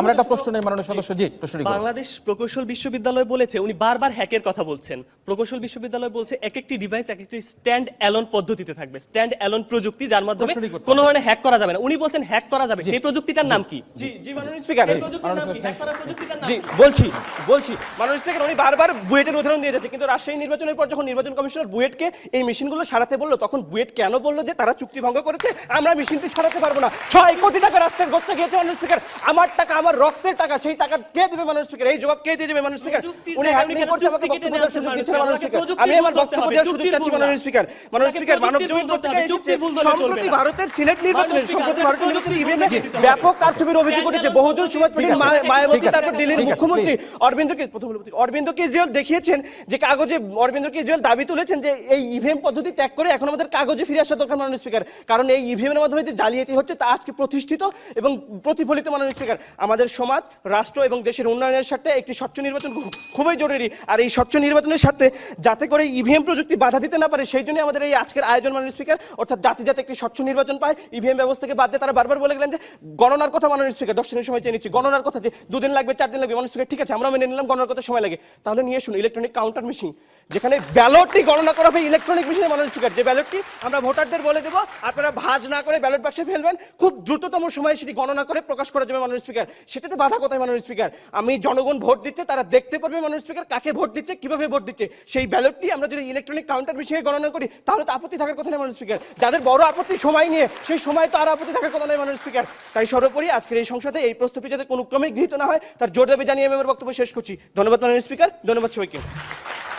আমরা একটা প্রশ্ন- নেই, মাননীয় সদস্য জি বাংলাদেশ প্রকৌশল বিশ্ববিদ্যালয় বলেছে উনি বারবার হ্যাকের কথা বলছেন। প্রকৌশল বিশ্ববিদ্যালয় বলছে এক একটি ডিভাইস এক একটি স্ট্যান্ড অ্যালোন পদ্ধতিতে থাকবে। স্ট্যান্ড অ্যালোন প্রযুক্তি যার মাধ্যমে কোনো ধরনের হ্যাক করা যাবে না। উনি বলছেন হ্যাক করা যাবে। সেই প্রযুক্তিটার নাম কি? জি মাননীয় স্পিকার হ্যাক বলছি বলছি। মাননীয় স্পিকার উনি বারবার বুয়েটের উদাহরণ দিয়ে যাচ্ছে। কিন্তু রাজশাহী নির্বাচনের পর যখন নির্বাচন কমিশনার বুয়েটকে এই মেশিনগুলো সারাতে বলল তখন বুয়েট কেন বলল যে তারা চুক্তি ভঙ্গ করেছে? আমরা মেশিনটি সারাতে পারব না। ছয় কোটি টাকা রাস্তার গচ্চা গিয়েছে মাননীয় স্পিকার আমার টাকা আমার রক্তের টাকা সেই টাকা কে দেবে মাননীয় স্পিকার এই জবাব কে দিয়ে দেবে মাননীয় স্পিকার উনি উনি করছে আমাকে বক্তব্য নেওয়ার সুযোগ দিচ্ছে মাননীয় না মাননীয় স্পিকার? স্পিকার আমি আমার বক্তব্য ওনাকে প্রযুক্তির ভুল দেওয়ার সুযোগ চাচ্ছি মাননীয় স্পিকার মাননীয় স্পিকার মানব প্রযুক্তির জমিন ভুল ধরতে হবে, পত্রিকায় এসেছে চুক্তির ভুল ধরলে চলবে সম্প্রতি ভারতের সিলেট নির্বাচনে সম্প্রতি ভারতের নির্বাচনে ভুল ইভিএমে ধরতে হবে। ব্যাপক কারচুপির অভিযোগ উঠেছে। বহুজন সমাজ পার্টির ঠিক আছে, মা- ঠিক মায়াবতী তারপর দিল্লির মুখ্যমন্ত্রী অরবিন্দ প্রথম অরবিন্দ কেজরিওয়াল দেখিয়েছেন যে কাগজে অরবিন্দ কেজরিওয়াল দাবি তুলেছেন যে এই ইভিএম পদ্ধতি ত্যাগ করে এখন আমাদের কাগজে ফিরে আসা দরকার মাননীয় স্পিকার। কারণ এই ইভিএম এর মাধ্যমে যে জালিয়াতি হচ্ছে তা আজকে প্রতিষ্ঠিত এবং প্রতিফলিত মাননীয় স্পিকার। আমাদের সমাজ রাষ্ট্র এবং দেশের উন্নয়নের স্বার্থে একটি স্বচ্ছ নির্বাচন খুবই জরুরি। আর এই স্বচ্ছ নির্বাচনের স্বার্থে যাতে করে ইভিএম প্রযুক্তি বাধা দিতে না পারে, সেই জন্য আমাদের এই আজকের আয়োজন মাননীয় স্পিকার, অর্থাৎ জাতি যাতে একটি স্বচ্ছ নির্বাচন পায় ইভিএম ব্যবস্থাকে বাদ দিয়ে তারা বারবার বলে গেলেন যে, গণনার কথা মাননীয় স্পিকার, দশ দিনের সময় চেয়ে নিচ্ছি, গণনার কথা যে দুদিন লাগবে, চার দিন লাগবে, মাননীয় স্পিকার, ঠিক আছে, আমরা মেনে নিলাম, গণনার কথা সময় লাগে। তাহলে নিয়ে শুনুন ইলেকট্রনিক কাউন্টার মেশিন যেখানে ব্যালটটি গণনা করা হবে ইলেকট্রনিক মেশিনে মাননীয় স্পিকার যে ব্যালটটি আমরা ভোটারদের বলে দেবো, আপনারা ভাঁজ না করে ব্যালট বাক্সে ফেলবেন। খুব দ্রুততম সময়ে সেটি গণনা করে প্রকাশ করা যাবে মাননীয় স্পিকার সেটাতে বাধা কোথায় মাননীয় স্পিকার আমি জনগণ ভোট দিচ্ছে, তারা দেখতে পারবে মাননীয় স্পিকার কাকে ভোট দিচ্ছে, কীভাবে ভোট দিচ্ছে? সেই ব্যালটটি আমরা যদি ইলেকট্রনিক কাউন্টার মেশিনে গণনা করি, তাহলে তো আপত্তি থাকার কথা নেই মাননীয় স্পিকার যাদের বড় আপত্তি, সময় নিয়ে, সেই সময় তো আর আপত্তি থাকার কথা নেই মাননীয় স্পিকার তাই সর্বোপরি আজকের এই সংসদে এই প্রস্তাবটি যাতে কোনো ক্রমে গৃহীত না হয়, তার জোর দাবি জানিয়ে আমি আমার বক্তব্য শেষ করছি। ধন্যবাদ মাননীয় স্পিকার ধন্যবাদ সবাইকে।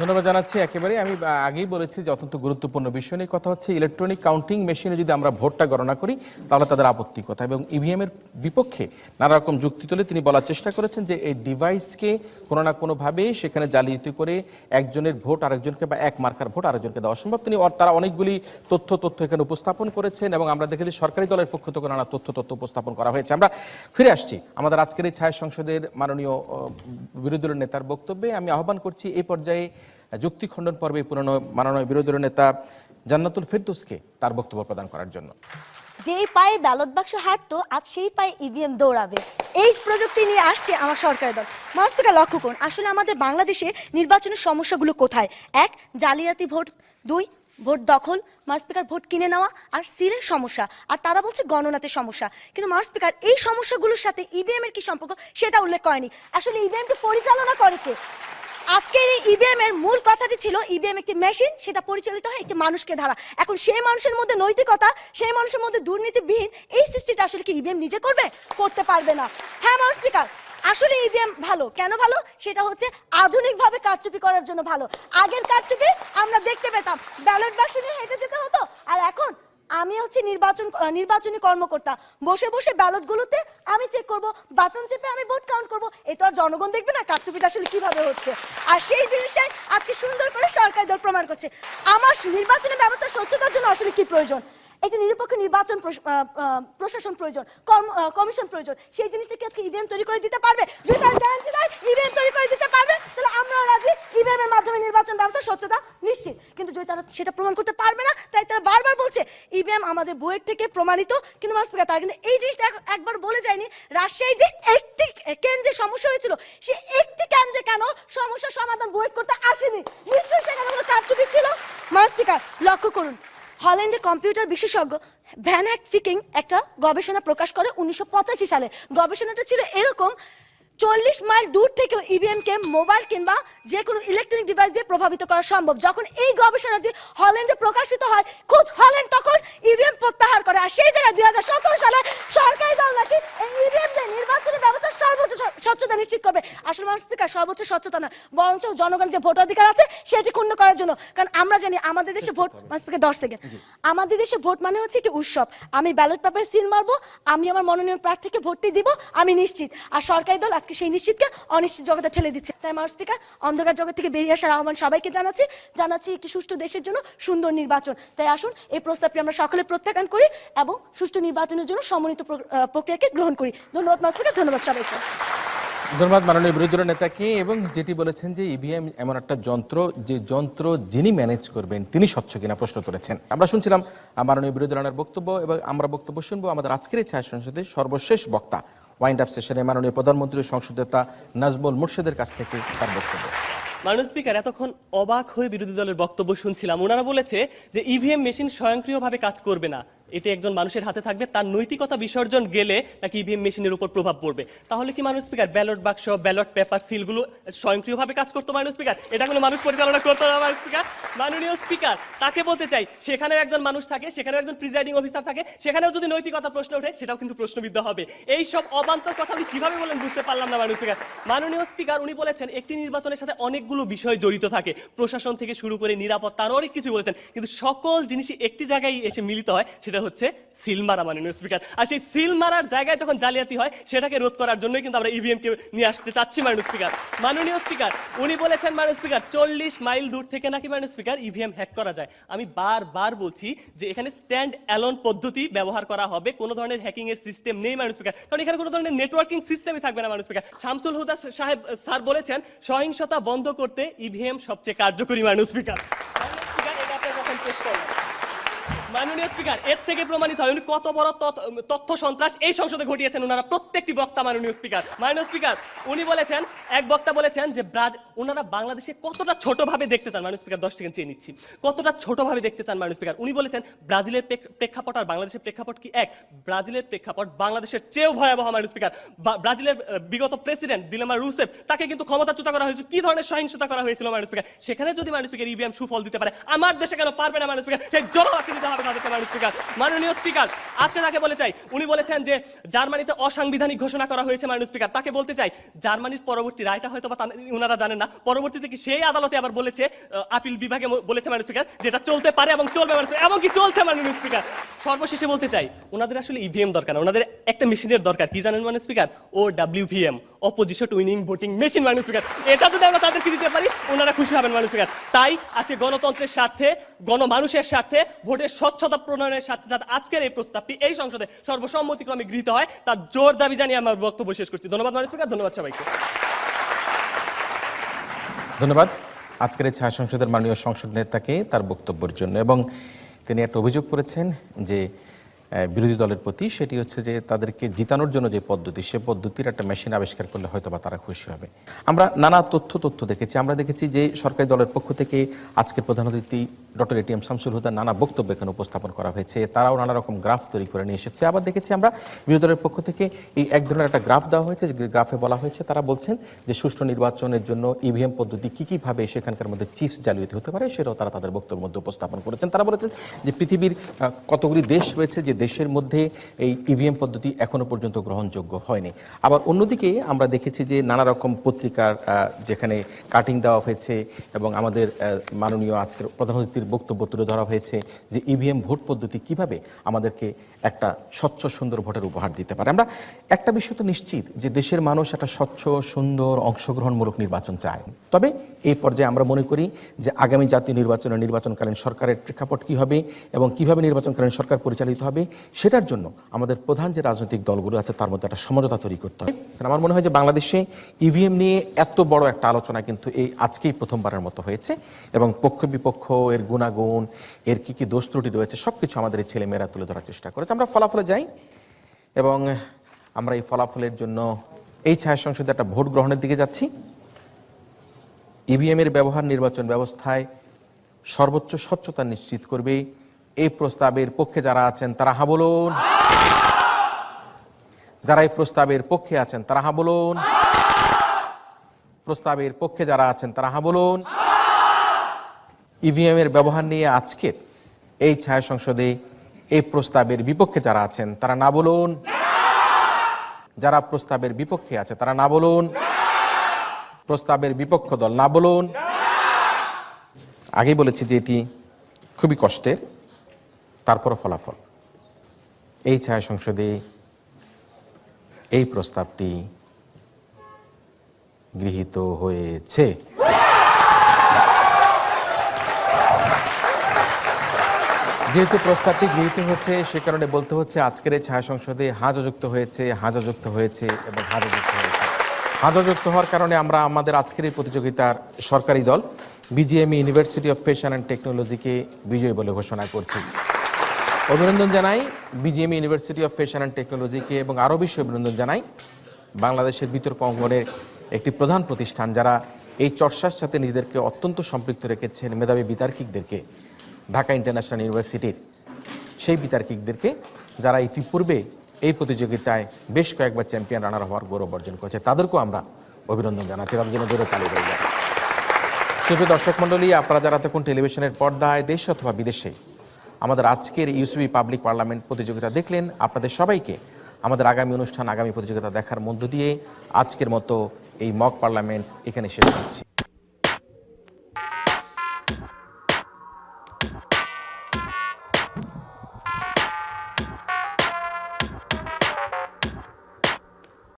ধন্যবাদ জানাচ্ছি। একেবারে আমি আগেই বলেছি যে অত্যন্ত গুরুত্বপূর্ণ বিষয় নিয়ে কথা হচ্ছে। ইলেকট্রনিক কাউন্টিং মেশিনে যদি আমরা ভোটটা গণনা করি, তাহলে তাদের আপত্তি কথা। এবং ইভিএম এর বিপক্ষে নানা রকম যুক্তি তুলে তিনি বলার চেষ্টা করেছেন যে এই ডিভাইসকে কোনো না কোনোভাবে সেখানে জালিয়াতি করে একজনের ভোট আরেকজনকে বা এক মার্কার ভোট আরেকজনকে দেওয়া সম্ভব। তিনি তারা অনেকগুলি তথ্য তথ্য এখানে উপস্থাপন করেছেন এবং আমরা দেখেছি সরকারি দলের পক্ষ থেকে নানা তথ্য তথ্য উপস্থাপন করা হয়েছে। আমরা ফিরে আসছি আমাদের আজকের এই ছায়া সংসদের মাননীয় বিরোধী দলের নেতার বক্তব্যে। আমি আহ্বান করছি এই পর্যায়ে যুক্তি খণ্ডন পর্বে পুরনো মাননীয় বিরোধী নেতা জান্নাতুল ফেরদৌসকে তার বক্তব্য প্রদান করার জন্য। যেই পায়ে ব্যালট বাক্স হাঁটতো, আজ সেই পায়ে ইভিএম দৌড়াবে। এই প্রযুক্তি নিয়ে আসছে আমার সরকারি দল। মাস্পিকা লক্ষ্য করুন, আসলে আমাদের বাংলাদেশে নির্বাচনের সমস্যাগুলো কোথায়? এক, জালিয়াতি ভোট। দুই, ভোট দখল মার স্পিকার ভোট কিনে নেওয়া আর সিলের সমস্যা। আর তারা বলছে গণনাতে সমস্যা। কিন্তু মার স্পিকার এই সমস্যাগুলোর সাথে ইভিএম এর কি সম্পর্ক সেটা উল্লেখ করেনি। আসলে ইভিএম কে পরিচালনা করে কে? আজকের এই ইভিএম এর মূল কথাটি ছিল ইভিএম একটি মেশিন সেটা পরিচালিত হয় একটি মানুষকে ধারা এখন সেই মানুষের মধ্যে নৈতিকতা, সেই মানুষের মধ্যে দুর্নীতিবিহীন, এই সৃষ্টিটা আসলে কি ইভিএম নিজে করবে? করতে পারবে না। হ্যাঁ মানুষ স্পিকার, আসলে ইভিএম ভালো। কেন ভালো? সেটা হচ্ছে আধুনিকভাবে কারচুপি করার জন্য ভালো। আগের কারচুপি আমরা দেখতে পেতাম। ব্যালট বাক্স নিয়ে হেঁটে যেতে আমি হচ্ছে নির্বাচন নির্বাচনী কর্মকর্তা। বসে বসে ব্যালটগুলোতে আমি চেক করব বাটন চেপে আমি ভোট কাউন্ট করব। এ তো আর জনগণ দেখবে না কারচুপিটা আসলে কীভাবে হচ্ছে। আর সেই জিনিসটাই আজকে সুন্দর করে সরকারি দল প্রমাণ করছে। আমার নির্বাচনী ব্যবস্থা স্বচ্ছতার জন্য আসলে কি প্রয়োজন? একটি নিরপেক্ষ নির্বাচন প্রশাসন প্রয়োজন কমিশন প্রয়োজন। সেই জিনিসটা কি আজকে ইভিএম তৈরি করে দিতে পারবে? যদি তার গ্যারান্টি দেয় ইভিএম তৈরি করে দিতে পারবে, তাহলে আমরা রাজি। ইভিএম এর মাধ্যমে নির্বাচন ব্যবস্থা, স্বচ্ছতা নিশ্চিত। কিন্তু যদি তারা সেটা প্রমাণ করতে পারবে না, তাই তারা বারবার বলছে ইভিএম আমাদের বইয়ের থেকে প্রমাণিত। কিন্তু মাস তারা কিন্তু এই জিনিসটা একবার বলে যায়নি। রাজশাহী যে একটি কেন্দ্রে সমস্যা হয়েছিল সে একটি কেন্দ্রে কেন সমস্যার সমাধান বইয়ের করতে আসেনি। নিশ্চয়ই সেখানে কোনো কারচুপি ছিল? মাস স্পিকার লক্ষ্য করুন। হল্যান্ডের কম্পিউটার বিশেষজ্ঞ ভ্যান হ্যাক ফিকিং একটা গবেষণা প্রকাশ করে উনিশশো পঁচাশি সালে। গবেষণাটা ছিল এরকম চল্লিশ মাইল দূর থেকেও ইভিএম কে মোবাইল কিংবা যে কোনো ইলেকট্রনিক ডিভাইস দিয়ে প্রভাবিত করা সম্ভব। যখন এই গবেষণাটি হল্যান্ডে প্রকাশিত হয় খুদ হল্যান্ড তখন ইভিএম প্রত্যাহার করে। আর সেই জায়গায় দুই হাজার সতেরো সালে সরকারি দল নাকি ইভিএম দিয়ে নির্বাচনী ব্যবস্থার সর্বোচ্চ স্বচ্ছতা নিশ্চিত করবে। আসলে মানুষ স্পিকার সর্বোচ্চ স্বচ্ছতা না বরঞ্চ জনগণের যে ভোটাধিকার আছে সেটি ক্ষুণ্ণ করার জন্য। কারণ আমরা জানি আমাদের দেশে ভোট মানুষ স্পিকার দশ সেকেন্ড আমাদের দেশে ভোট মানে হচ্ছে একটি উৎসব। আমি ব্যালট পেপারে সিল মারবো আমি আমার মনোনয়ন প্রার্থীকে ভোটটি দিব আমি নিশ্চিত। আর সরকারি দল আজকে সেই নিশ্চিতকে অনিশ্চিত জগতে ঠেলে দিচ্ছে। তাই মানুষ স্পিকার, অন্ধকার জগৎ থেকে বেরিয়ে আসার আহ্বান সবাইকে জানাচ্ছি। জানাচ্ছি একটি সুষ্ঠু দেশের জন্য সুন্দর নির্বাচন। তাই আসুন, এই প্রস্তাবটি আমরা সকলে প্রত্যাখ্যান করি এবং সুষ্ঠু নির্বাচনের জন্য সমন্বিত প্র- প্রক্রিয়াকে গ্রহণ করি। ধন্যবাদ মানুষ স্পিকার, ধন্যবাদ সবাইকে। ধন্যবাদ মাননীয় বিরোধী দলের নেতাকে। এবং যেটি বলেছেন যে ইভিএম এমন একটা যন্ত্র, যে যন্ত্র যিনি ম্যানেজ করবেন, তিনি স্বচ্ছ কিনা প্রশ্ন তুলেছেন। আমরা শুনছিলাম মাননীয় বিরোধী দলের বক্তব্য এবং আমরা বক্তব্য শুনব আমাদের আজকের এই ছায়া সংসদের সর্বশেষ বক্তা ওয়াইন্ড আপ সেশনে মাননীয় প্রধানমন্ত্রী ও সংসদ নেতা নাজমুল মুর্শেদের কাছ থেকে তার বক্তব্য। মাননীয় স্পিকার, এতক্ষণ অবাক হয়ে বিরোধী দলের বক্তব্য শুনছিলাম। ওনারা বলেছে যে ইভিএম মেশিন স্বয়ংক্রিয়ভাবে কাজ করবে না। এটি একজন মানুষের হাতে থাকবে, তার নৈতিকতা বিসর্জন গেলে নাকি ইভিএম মেশিনের উপর প্রভাব পড়বে। তাহলে কি মানুষ স্পিকার ব্যালট বাক্স ব্যালট পেপার সিলগুলো স্বয়ংক্রিয়ভাবে কাজ করতো মানুষ স্পিকার এটা কোনো মানুষ পরিচালনা করতো না মাননীয় স্পিকার মাননীয় স্পিকার তাকে বলতে চাই, সেখানেও একজন মানুষ থাকে, সেখানেও একজন প্রিজাইডিং অফিসার থাকে, সেখানেও যদি নৈতিকতা প্রশ্ন ওঠে, সেটাও কিন্তু প্রশ্নবিদ্ধ হবে। এই সব অবান্তর কথা উনি কীভাবে বলেন বুঝতে পারলাম না মাননীয় স্পিকার মাননীয় স্পিকার উনি বলেছেন, একটি নির্বাচনের সাথে অনেকগুলো বিষয় জড়িত থাকে। প্রশাসন থেকে শুরু করে নিরাপত্তা আরও অনেক কিছু বলেছেন। কিন্তু সকল জিনিসই একটি জায়গায় এসে মিলিত হয়, সেটা হচ্ছে সিল মারা মাননীয় স্পিকার আর সেই সিল মারার জায়গায় যখন জালিয়াতি হয় সেটাকে রোধ করার জন্যই কিন্তু আমরা ইভিএম কে নিয়ে আসতে চাচ্ছি মাননীয় স্পিকার মাননীয় স্পিকার উনি বলেছেন মাননীয় স্পিকার চল্লিশ মাইল দূর থেকে নাকি মাননীয় স্পিকার ইভিএম হ্যাক করা যায়। আমি বারবার বলছি যে এখানে স্ট্যান্ড অ্যালোন পদ্ধতি ব্যবহার করা হবে কোনো ধরনের হ্যাকিং এর সিস্টেম নেই মাননীয় স্পিকার কারণ এখানে কোনো ধরনের নেটওয়ার্কিং সিস্টেমই থাকবে না মাননীয় স্পিকার শামসুল হুদা সাহেব স্যার বলেছেন সহিংসতা বন্ধ করতে ইভিএম সবচেয়ে কার্যকরী মাননীয় স্পিকার স্পিকার, এটা কাছে পেশ। মাননীয় স্পিকার, এর থেকে প্রমাণিত হয় উনি কত বড় তথ্য- সন্ত্রাস এই সংসদে ঘটিয়েছেন ওনারা প্রত্যেকটি বক্তা মাননীয় স্পিকার। মাননীয় স্পিকার, উনি বলেছেন, এক বক্তা বলেছেন যে ব্রাজ ওনারা বাংলাদেশে কতটা ছোটভাবে দেখতে চান, মাননীয় স্পিকার, দশ সেকেন্ড চেয়ে নিচ্ছি। কতটা ছোটভাবে দেখতে চান, মাননীয় স্পিকার? উনি বলেছেন, ব্রাজিলের প্রেক্ষাপট আর বাংলাদেশের প্রেক্ষাপট কি এক? ব্রাজিলের প্রেক্ষাপট বাংলাদেশের চেয়েও ভয়াবহ, মাননীয় স্পিকার। ব্রাজিলের বিগত প্রেসিডেন্ট দিলেমা রুসেফ, তাকে কিন্তু ক্ষমতাচ্যুত করা হয়েছে। কি ধরনের সহিংসতা করা হয়েছিল, মাননীয় স্পিকার? সেখানে যদি, মাননীয় স্পিকার, ইভিএম সুফল দিতে পারে, আমার দেশে কেন পারবে না, মাননীয় স্পিকার? সেই জবাব দিতে হবে। জার্মানিতে অসাংবিধানিক ঘোষণা করা হয়েছে জার্মানির পরবর্তী রায়টা হয়তো বা জানেন না, পরবর্তীতে কি সেই আদালতে আবার বলেছে আপিল বিভাগে বলেছে স্পিকার, যেটা চলতে পারে এবং চলবে এবং কি চলছে স্পিকার। সর্বশেষে বলতে চাই ওনাদের আসলে ইভিএম দরকার ওনাদের একটা মেশিনের দরকার, কি জানেন মাননীয় speaker? O WVM opposition winning voting machine মাননীয় স্পিকার এটা যদি আমরা তাদেরকে দিতে পারি, ওনারা খুশি হবেন মানুষ স্পিকার তাই আজকে গণতন্ত্রের স্বার্থে, গণমানুষের স্বার্থে, ভোটের স্বচ্ছতা প্রণয়নের স্বার্থে যাতে আজকের এই প্রস্তাবটি এই সংসদে সর্বসম্মতিক্রমে গৃহীত হয়, তার জোর দাবি জানিয়ে আমার বক্তব্য শেষ করছি। ধন্যবাদ মাননীয় স্পিকার ধন্যবাদ সবাইকে। ধন্যবাদ। আজকের এই ছায়া সংসদের মাননীয় সংসদ নেতাকে তার বক্তব্যের জন্য এবং তিনি একটা অভিযোগ করেছেন যে বিরোধী দলের প্রতি, সেটি হচ্ছে যে তাদেরকে জিতানোর জন্য যে পদ্ধতি, সে পদ্ধতির একটা মেশিন আবিষ্কার করলে হয়তো বা তারা খুশি হবে। আমরা নানা তথ্য তথ্য দেখেছি। আমরা দেখেছি যে সরকারি দলের পক্ষ থেকে আজকের প্রধান অতিথি ডক্টর এটিএম শামসুল হুদার নানা বক্তব্য এখানে উপস্থাপন করা হয়েছে। তারাও নানা রকম গ্রাফ তৈরি করে নিয়ে এসেছে। আবার দেখেছি আমরা বিরোধী দলের পক্ষ থেকে এই এক ধরনের একটা গ্রাফ দেওয়া হয়েছে, যে গ্রাফে বলা হয়েছে, তারা বলছেন যে সুষ্ঠু নির্বাচনের জন্য ইভিএম পদ্ধতি কী কীভাবে সেখানকার মধ্যে চিপস জালিয়াতি হতে পারে, সেটাও তারা তাদের বক্তব্যের মধ্যে উপস্থাপন করেছেন। তারা বলেছেন যে পৃথিবীর কতগুলি দেশ রয়েছে যে দেশের মধ্যে এই ইভিএম পদ্ধতি এখনও পর্যন্ত গ্রহণযোগ্য হয়নি। আবার অন্যদিকে আমরা দেখেছি যে নানা রকম পত্রিকার যেখানে কাটিং দেওয়া হয়েছে এবং আমাদের মাননীয় আজকের প্রধান অতিথির বক্তব্য তুলে ধরা হয়েছে যে ইভিএম ভোট পদ্ধতি কীভাবে আমাদেরকে একটা স্বচ্ছ, সুন্দর ভোটের উপহার দিতে পারে। আমরা একটা বিষয় তো নিশ্চিত যে দেশের মানুষ একটা স্বচ্ছ, সুন্দর, অংশগ্রহণমূলক নির্বাচন চায়। তবে এই পর্যায়ে আমরা মনে করি যে আগামী জাতীয় নির্বাচনে নির্বাচনকালীন সরকারের প্রেক্ষাপট কী হবে এবং কীভাবে নির্বাচনকালীন সরকার পরিচালিত হবে, সেটার জন্য আমাদের প্রধান যে রাজনৈতিক দলগুলো আছে, তার মধ্যে একটা সমঝোতা তৈরি করতে হবে। আমার মনে হয় যে বাংলাদেশে ইভিএম নিয়ে এত বড় একটা আলোচনা কিন্তু এই আজকেই প্রথমবারের মতো হয়েছে এবং পক্ষ বিপক্ষ, এর গুণাগুণ, এর কী কী দোষ ত্রুটি রয়েছে সব কিছু আমাদের ছেলেমেয়েরা তুলে ধরার চেষ্টা করেছে। আমরা ফলাফলে যাই এবং আমরা এই ফলাফলের জন্য এই ছায়া সংসদে একটা ভোট গ্রহণের দিকে যাচ্ছি। ইভিএম এর ব্যবহার, নির্বাচন ব্যবস্থায় সর্বোচ্চ স্বচ্ছতা নিশ্চিত করবে। এই প্রস্তাবের পক্ষে যারা আছেন, তারা হা বলুন। যারা এই প্রস্তাবের পক্ষে আছেন, তারা হা বলুন। প্রস্তাবের পক্ষে যারা আছেন, তারা হা বলুন। ইভিএম এর ব্যবহার নিয়ে আজকের এই ছায়া সংসদে এই প্রস্তাবের বিপক্ষে যারা আছেন, তারা না বলুন। যারা প্রস্তাবের বিপক্ষে আছে, তারা না বলুন। প্রস্তাবের বিপক্ষ দল না বলুন। আগেই বলেছি যে এটি খুবই কষ্টের, তারপরও ফলাফল। এই ছায়া সংসদে এই প্রস্তাবটি গৃহীত হয়েছে। যেহেতু প্রস্তাবটি গৃহীত হচ্ছে সে কারণে বলতে হচ্ছে আজকের এই ছায়া সংসদে হাজা যুক্ত হয়েছে হাজা যুক্ত হয়েছে এবং হাজা যুক্ত হয়েছে। হাজা যুক্ত হওয়ার কারণে আমরা আমাদের আজকের এই প্রতিযোগিতার সরকারি দল BGMEA University of Fashion and টেকনোলজিকে বিজয়ী বলে ঘোষণা করছি। অভিনন্দন জানাই BGMEA University of Fashion and টেকনোলজিকে এবং আরও বেশি অভিনন্দন জানাই বাংলাদেশের বিতর্ক অঙ্গনের একটি প্রধান প্রতিষ্ঠান, যারা এই চর্চার সাথে নিজেদেরকে অত্যন্ত সম্পৃক্ত রেখেছেন মেধাবী বিতার্কিকদেরকে। ঢাকা ইন্টারন্যাশনাল ইউনিভার্সিটির সেই বিতার্কিকদেরকে যারা ইতিপূর্বে এই প্রতিযোগিতায় বেশ কয়েকবার চ্যাম্পিয়ন রানার হওয়ার গৌরব অর্জন করেছে, তাদেরকেও আমরা অভিনন্দন জানাচ্ছি। তাদের জন্য জোরে তালি রইল সুপ্রিয় দর্শক মণ্ডলী, আপনারা যারা তখন টেলিভিশনের পর্দায় দেশ অথবা বিদেশে আমাদের আজকের ইউসিবি পাবলিক পার্লামেন্ট প্রতিযোগিতা দেখলেন, আপনাদের সবাইকে আমাদের আগামী অনুষ্ঠান, আগামী প্রতিযোগিতা দেখার মধ্য দিয়ে আজকের মতো এই মক পার্লামেন্ট এখানে শেষ করছি।